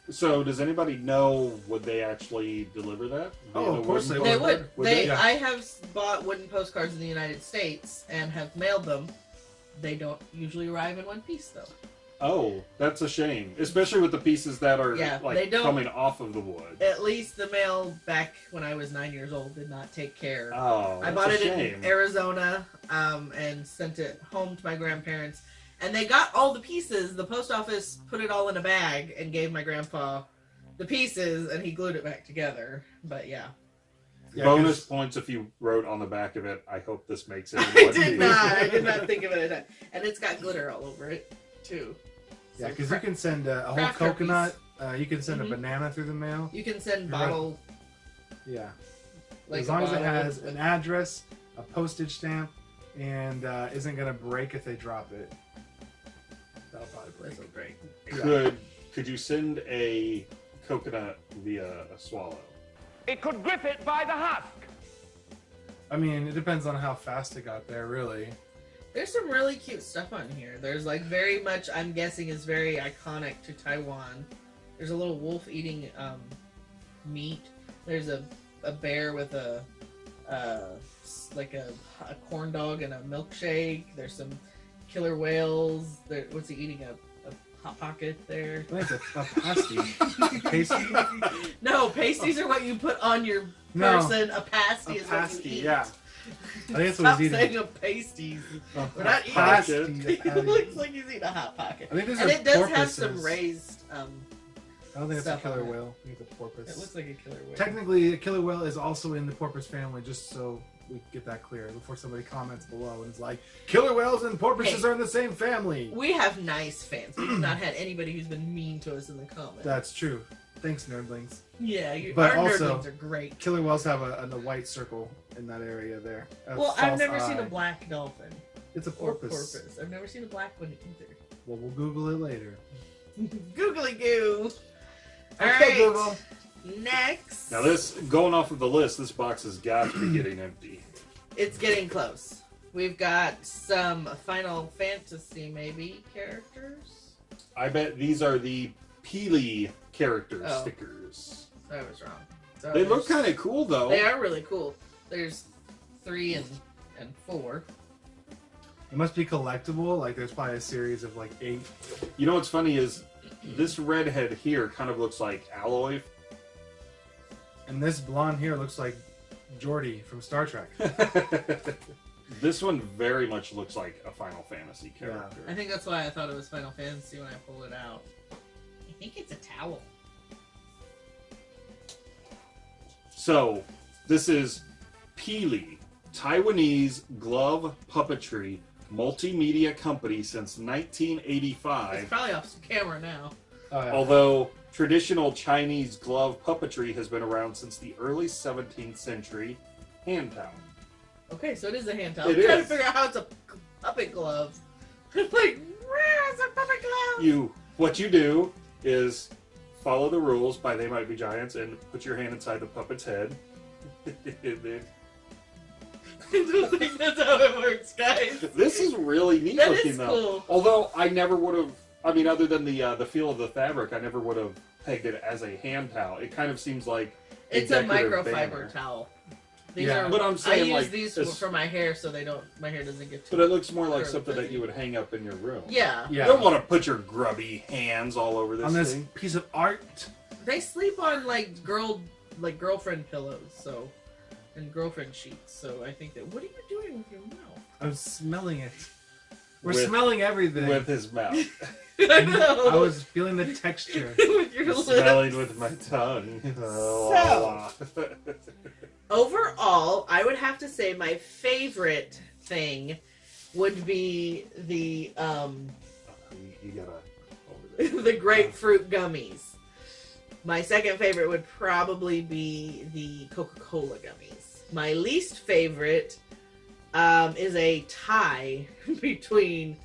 Speaker 1: So does anybody know would they actually deliver that?
Speaker 3: Oh, of course
Speaker 1: wooden
Speaker 3: they
Speaker 2: They would.
Speaker 1: Would
Speaker 2: they,
Speaker 1: they?
Speaker 3: Yeah.
Speaker 2: I have bought wooden postcards in the United States and have mailed them. They don't usually arrive in one piece, though.
Speaker 1: Oh, that's a shame. Especially with the pieces that are
Speaker 2: Yeah,
Speaker 1: like
Speaker 2: they don't-
Speaker 1: coming off of the wood.
Speaker 2: At least the mail back when I was nine years old did not take care.
Speaker 1: Oh,
Speaker 2: I bought
Speaker 1: a
Speaker 2: it
Speaker 1: shame.
Speaker 2: in Arizona um, and sent it home to my grandparents. And they got all the pieces. The post office put it all in a bag and gave my grandpa the pieces, and he glued it back together. But yeah,
Speaker 3: Yeah,
Speaker 1: Bonus
Speaker 3: 'cause-
Speaker 1: points if you wrote on the back of it. I hope this makes it.
Speaker 2: I did not. I did not think of it. at that. And it's got glitter all over it too.
Speaker 3: Yeah, because
Speaker 2: cra-
Speaker 3: you can send a, a whole coconut. Uh, you can send
Speaker 2: Mhm.
Speaker 3: a banana through the mail.
Speaker 2: you can send
Speaker 3: You're right. Yeah,
Speaker 2: like
Speaker 3: as long as it has
Speaker 2: with-
Speaker 3: an address, a postage stamp, and uh, isn't gonna break if they drop it. That'll probably break.
Speaker 2: This will break.
Speaker 1: Could could you send a coconut via a swallow?
Speaker 6: It could grip it by the husk.
Speaker 3: I mean, it depends on how fast it got there, really.
Speaker 2: There's some really cute stuff on here. There's like very much, I'm guessing, is very iconic to Taiwan. There's a little wolf eating um, meat. There's a, a bear with a uh, like a, a corn dog and a milkshake. There's some killer whales. There, what's he eating? A, a hot pocket there.
Speaker 3: It's a, a pasty. pasty?
Speaker 2: No, pasties are what you put on your
Speaker 3: No,
Speaker 2: person. A pasty
Speaker 3: a
Speaker 2: is what you
Speaker 3: pasty.
Speaker 2: eat.
Speaker 3: Yeah, I think that's what
Speaker 2: Stop
Speaker 3: he's
Speaker 2: saying
Speaker 3: eating.
Speaker 2: pasties.
Speaker 3: A
Speaker 2: We're not eating
Speaker 3: pasty,
Speaker 2: It looks like he's eating a hot pocket.
Speaker 3: I think these
Speaker 2: and
Speaker 3: are
Speaker 2: it does have some raised. Um,
Speaker 3: I don't think it's a killer
Speaker 2: it.
Speaker 3: whale. I think it's a porpoise.
Speaker 2: it looks like a killer whale.
Speaker 3: Technically, a killer whale is also in the porpoise family, just so we get that clear before somebody comments below and is like, killer whales and porpoises
Speaker 2: Hey.
Speaker 3: are in the same family.
Speaker 2: We have nice fans. We've not had anybody who's been mean to us in the comments.
Speaker 3: That's true. Thanks, nerdlings.
Speaker 2: Yeah, you,
Speaker 3: But
Speaker 2: our
Speaker 3: also-
Speaker 2: nerdlings are great.
Speaker 3: Killer whales have a, a, white circle in that area there.
Speaker 2: Well, I've
Speaker 3: false
Speaker 2: never seen a black dolphin
Speaker 3: It's a
Speaker 2: or
Speaker 3: porpoise.
Speaker 2: porpoise. I've never seen a black one either.
Speaker 3: Well, we'll Google it later.
Speaker 2: Googly goo. All
Speaker 3: Okay,
Speaker 2: right.
Speaker 3: Google.
Speaker 2: Next.
Speaker 1: Now this going off of the list, this box has got to be getting empty.
Speaker 2: It's getting close. We've got some Final Fantasy maybe characters.
Speaker 1: I bet these are the Pili character
Speaker 2: Oh.
Speaker 1: stickers.
Speaker 2: I was wrong. So
Speaker 1: They look kind of cool though.
Speaker 2: They are really cool. There's three and and four.
Speaker 3: It must be collectible. Like, there's probably a series of like eight.
Speaker 1: You know what's funny is this redhead here kind of looks like Aloy.
Speaker 3: And this blonde here looks like Geordi from Star Trek.
Speaker 1: this one very much looks like a Final Fantasy character. Yeah.
Speaker 2: I think that's why I thought it was Final Fantasy when I pulled it out. I think it's a towel.
Speaker 1: So, this is Pili, Taiwanese glove puppetry multimedia company since 1985.
Speaker 2: It's probably off camera now.
Speaker 3: Oh, yeah.
Speaker 1: Although traditional Chinese glove puppetry has been around since the early 17th century, hand towel.
Speaker 2: Okay, so it is a hand towel.
Speaker 1: It
Speaker 2: I'm trying to figure out how it's a puppet glove. It's like, where is a puppet glove?
Speaker 1: You, what you do is follow the rules by They Might Be Giants and put your hand inside the puppet's head. Then-
Speaker 2: I don't think that's how it works, guys.
Speaker 1: this is really neat
Speaker 2: That
Speaker 1: looking
Speaker 2: is
Speaker 1: though.
Speaker 2: cool.
Speaker 1: Although I never would have. I mean, other than the uh, the feel of the fabric, I never would have pegged it as a hand towel. It kind of seems like
Speaker 2: It's a
Speaker 1: decorative
Speaker 2: microfiber
Speaker 1: banner.
Speaker 2: towel. These
Speaker 3: Yeah.
Speaker 2: are.
Speaker 1: But I'm saying,
Speaker 2: I use
Speaker 1: like,
Speaker 2: these
Speaker 1: as-
Speaker 2: for my hair so they don't. My hair doesn't get too.
Speaker 1: But it looks more like
Speaker 2: Or
Speaker 1: something that you would hang up in your room.
Speaker 2: Yeah.
Speaker 3: Yeah.
Speaker 1: You don't want to put your grubby hands all over this,
Speaker 3: on this
Speaker 1: thing.
Speaker 3: piece of art.
Speaker 2: They sleep on like girl, like girlfriend pillows, so, and girlfriend sheets. So I think that. What are you doing with your mouth?
Speaker 3: I'm smelling it. We're
Speaker 1: With-
Speaker 3: smelling everything.
Speaker 1: With his mouth.
Speaker 2: I know.
Speaker 3: I was feeling the texture.
Speaker 2: with your lips.
Speaker 1: Smelling with my tongue.
Speaker 2: So- Overall, I would have to say my favorite thing would be the um
Speaker 1: you, you gotta.
Speaker 2: The grapefruit gummies. My second favorite would probably be the Coca-Cola gummies. My least favorite um, is a tie between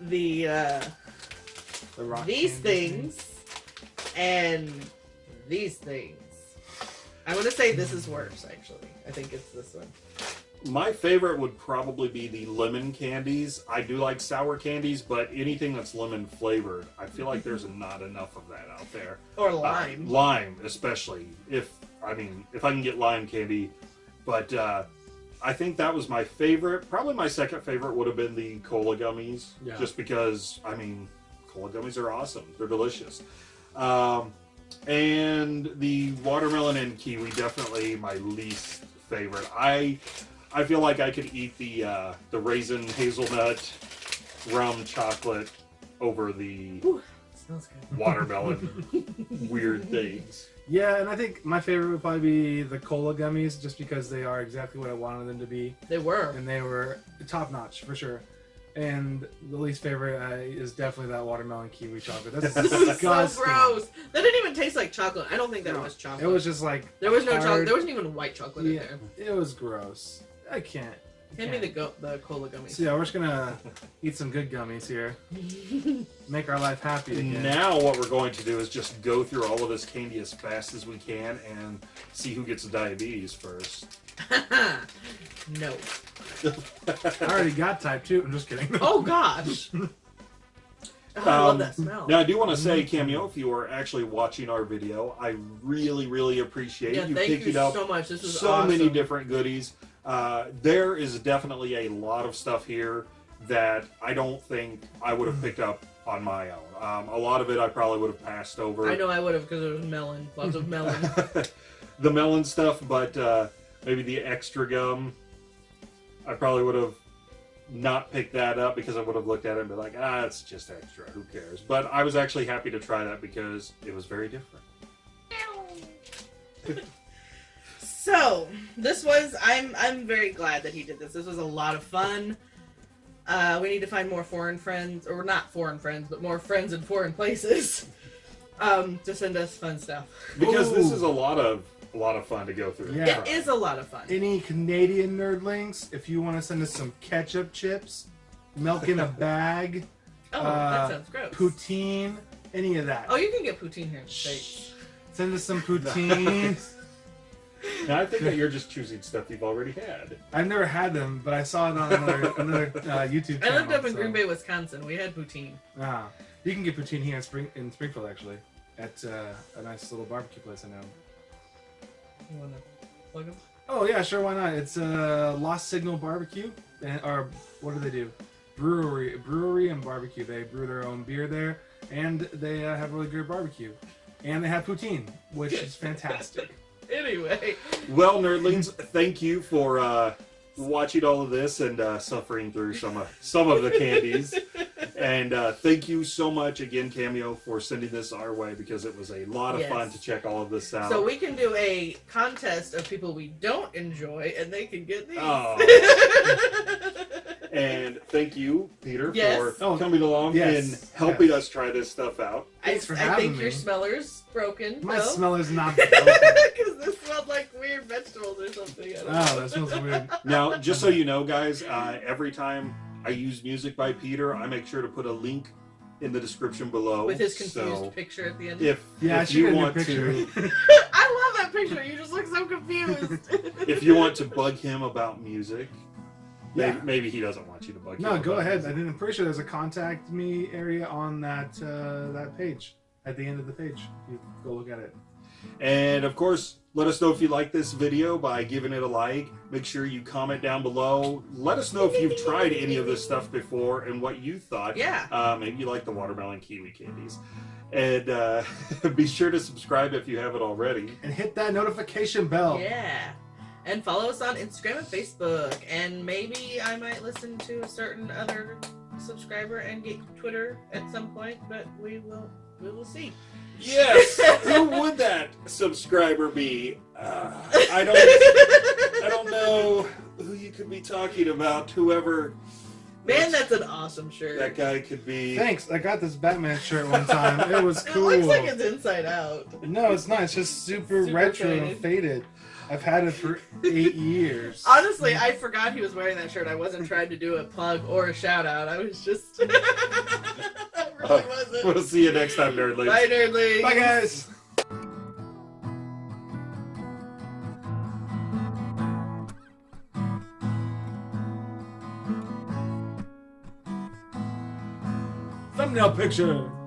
Speaker 2: the uh,
Speaker 3: The rock
Speaker 2: these
Speaker 3: candy.
Speaker 2: things and these things. I want to say this is worse, actually. I think it's this one.
Speaker 1: My favorite would probably be the lemon candies. I do like sour candies, but anything that's lemon flavored, I feel like there's not enough of that out there.
Speaker 2: Or
Speaker 1: Uh,
Speaker 2: lime.
Speaker 1: lime, especially. If I mean, if I can get lime candy, but uh, I think that was my favorite. Probably my second favorite would have been the cola gummies,
Speaker 3: Yeah.
Speaker 1: just because I mean, cola gummies are awesome. They're delicious. Um, and the watermelon and kiwi definitely my least favorite. I I feel like I could eat the uh, the raisin hazelnut rum chocolate over the
Speaker 2: smells good.
Speaker 1: watermelon weird things.
Speaker 3: Yeah, and I think my favorite would probably be the cola gummies, just because they are exactly what I wanted them to be,
Speaker 2: They were.
Speaker 3: and they were top notch for sure. And the least favorite uh, is definitely that watermelon kiwi chocolate. That's
Speaker 2: This is so gross. That didn't even taste like chocolate. I don't think that
Speaker 3: No,
Speaker 2: was chocolate.
Speaker 3: It was just like
Speaker 2: There was no
Speaker 3: hard-
Speaker 2: chocolate. There wasn't even white chocolate in
Speaker 3: Yeah,
Speaker 2: there.
Speaker 3: it was gross. I can't. I
Speaker 2: Hand me the go- the cola gummies.
Speaker 3: So yeah, we're just gonna eat some good gummies here. Make our life happy again.
Speaker 1: Now what we're going to do is just go through all of this candy as fast as we can and see who gets diabetes first.
Speaker 2: no.
Speaker 3: I already got type two. I'm just kidding.
Speaker 2: Oh gosh. Oh, I love
Speaker 1: Um,
Speaker 2: that smell.
Speaker 1: Now I do want to say, Cameo, if you are actually watching our video, I really, really appreciate
Speaker 2: yeah,
Speaker 1: you
Speaker 2: thank
Speaker 1: picked
Speaker 2: you
Speaker 1: it up
Speaker 2: so much. This is
Speaker 1: so
Speaker 2: awesome.
Speaker 1: many different goodies. Uh, there is definitely a lot of stuff here that I don't think I would have picked up on my own. Um, a lot of it I probably would have passed over.
Speaker 2: I know I would have because there was melon, lots of melon.
Speaker 1: the melon stuff, but uh, maybe the extra gum, I probably would have not picked that up because I would have looked at it and be like, ah, it's just extra. Who cares? But I was actually happy to try that because it was very different.
Speaker 2: So this was I'm I'm very glad that he did this. This was a lot of fun. Uh, we need to find more foreign friends, or not foreign friends, but more friends in foreign places, um, to send us fun stuff.
Speaker 1: Because this is a lot of a lot of fun to go through.
Speaker 3: Yeah.
Speaker 2: It is a lot of fun.
Speaker 3: Any Canadian nerdlings, if you want to send us some ketchup chips, milk in a bag,
Speaker 2: oh,
Speaker 3: uh,
Speaker 2: that sounds gross.
Speaker 3: poutine, any of that.
Speaker 2: Oh, you can get poutine here in the states.
Speaker 3: Send us some poutine.
Speaker 1: Now I think that you're just choosing stuff you've already had.
Speaker 3: I've never had them, but I saw it on another, another uh, YouTube
Speaker 2: I lived up in
Speaker 3: so-
Speaker 2: Green Bay, Wisconsin. We had poutine.
Speaker 3: Ah, you can get poutine here in, Spring, in Springfield, actually, at uh, a nice little barbecue place I know.
Speaker 2: You want to plug them?
Speaker 3: Oh yeah, sure, why not? It's uh, Lost Signal Barbecue, and or what do they do? Brewery, brewery and barbecue. They brew their own beer there, and they uh, have really good barbecue, and they have poutine, which is fantastic.
Speaker 2: Anyway,
Speaker 1: Well, nerdlings, thank you for uh, watching all of this and uh, suffering through some of some of the candies. and uh, thank you so much again, Cameo, for sending this our way because it was a lot of
Speaker 2: Yes.
Speaker 1: fun to check all of this out.
Speaker 2: so we can do a contest of people we don't enjoy, and they can get these.
Speaker 1: Oh. and thank you, Peter,
Speaker 2: Yes.
Speaker 1: for
Speaker 3: Oh,
Speaker 1: coming along
Speaker 3: yes,
Speaker 1: and helping us try this stuff out.
Speaker 2: I,
Speaker 3: Thanks for
Speaker 2: I
Speaker 3: having
Speaker 2: think your
Speaker 3: me.
Speaker 2: smeller's broken.
Speaker 3: My
Speaker 2: no?
Speaker 3: smeller's not. Broken.
Speaker 2: Because this smelled like weird vegetables or something. I don't
Speaker 3: Oh,
Speaker 2: know.
Speaker 3: that smells weird.
Speaker 1: Now, just so you know, guys, uh, every time I use music by Peter, I make sure to put a link in the description below.
Speaker 2: With his confused
Speaker 1: So
Speaker 2: picture at the end.
Speaker 1: if
Speaker 3: Yeah,
Speaker 1: if you
Speaker 3: got a new
Speaker 1: want
Speaker 3: picture.
Speaker 1: to
Speaker 2: I love that picture. You just look so confused.
Speaker 1: if you want to bug him about music, maybe,
Speaker 3: Yeah.
Speaker 1: maybe he doesn't want you to bug him.
Speaker 3: No, go ahead. I
Speaker 1: music.
Speaker 3: didn't, I'm pretty sure there's a contact me area on that uh, that page at the end of the page. You go look at it.
Speaker 1: And of course, let us know if you like this video by giving it a like. Make sure you comment down below. Let us know if you've tried any of this stuff before and what you thought.
Speaker 2: Yeah.
Speaker 1: Uh, maybe you like the watermelon kiwi candies. And uh, be sure to subscribe if you haven't already.
Speaker 3: And hit that notification bell.
Speaker 2: Yeah. And follow us on Instagram and Facebook. And maybe I might listen to a certain other subscriber and get Twitter at some point, but we will we will see.
Speaker 1: Yes. Who would that subscriber be? Uh, I don't. I don't know who you could be talking about. Whoever
Speaker 2: Man, that's an awesome shirt.
Speaker 1: that guy could be.
Speaker 3: Thanks. I got this Batman shirt one time. It was cool.
Speaker 2: It
Speaker 3: cool.
Speaker 2: looks like it's inside out.
Speaker 3: No, it's not. It's just super,
Speaker 2: Super
Speaker 3: retro
Speaker 2: faded.
Speaker 3: and faded. I've had it for eight years.
Speaker 2: Honestly, I forgot he was wearing that shirt. I wasn't trying to do a plug or a shout out. I was just. I really uh, wasn't.
Speaker 1: We'll see you next time, nerdlings.
Speaker 2: Bye, nerdlings.
Speaker 3: Bye, guys. Thumbnail picture.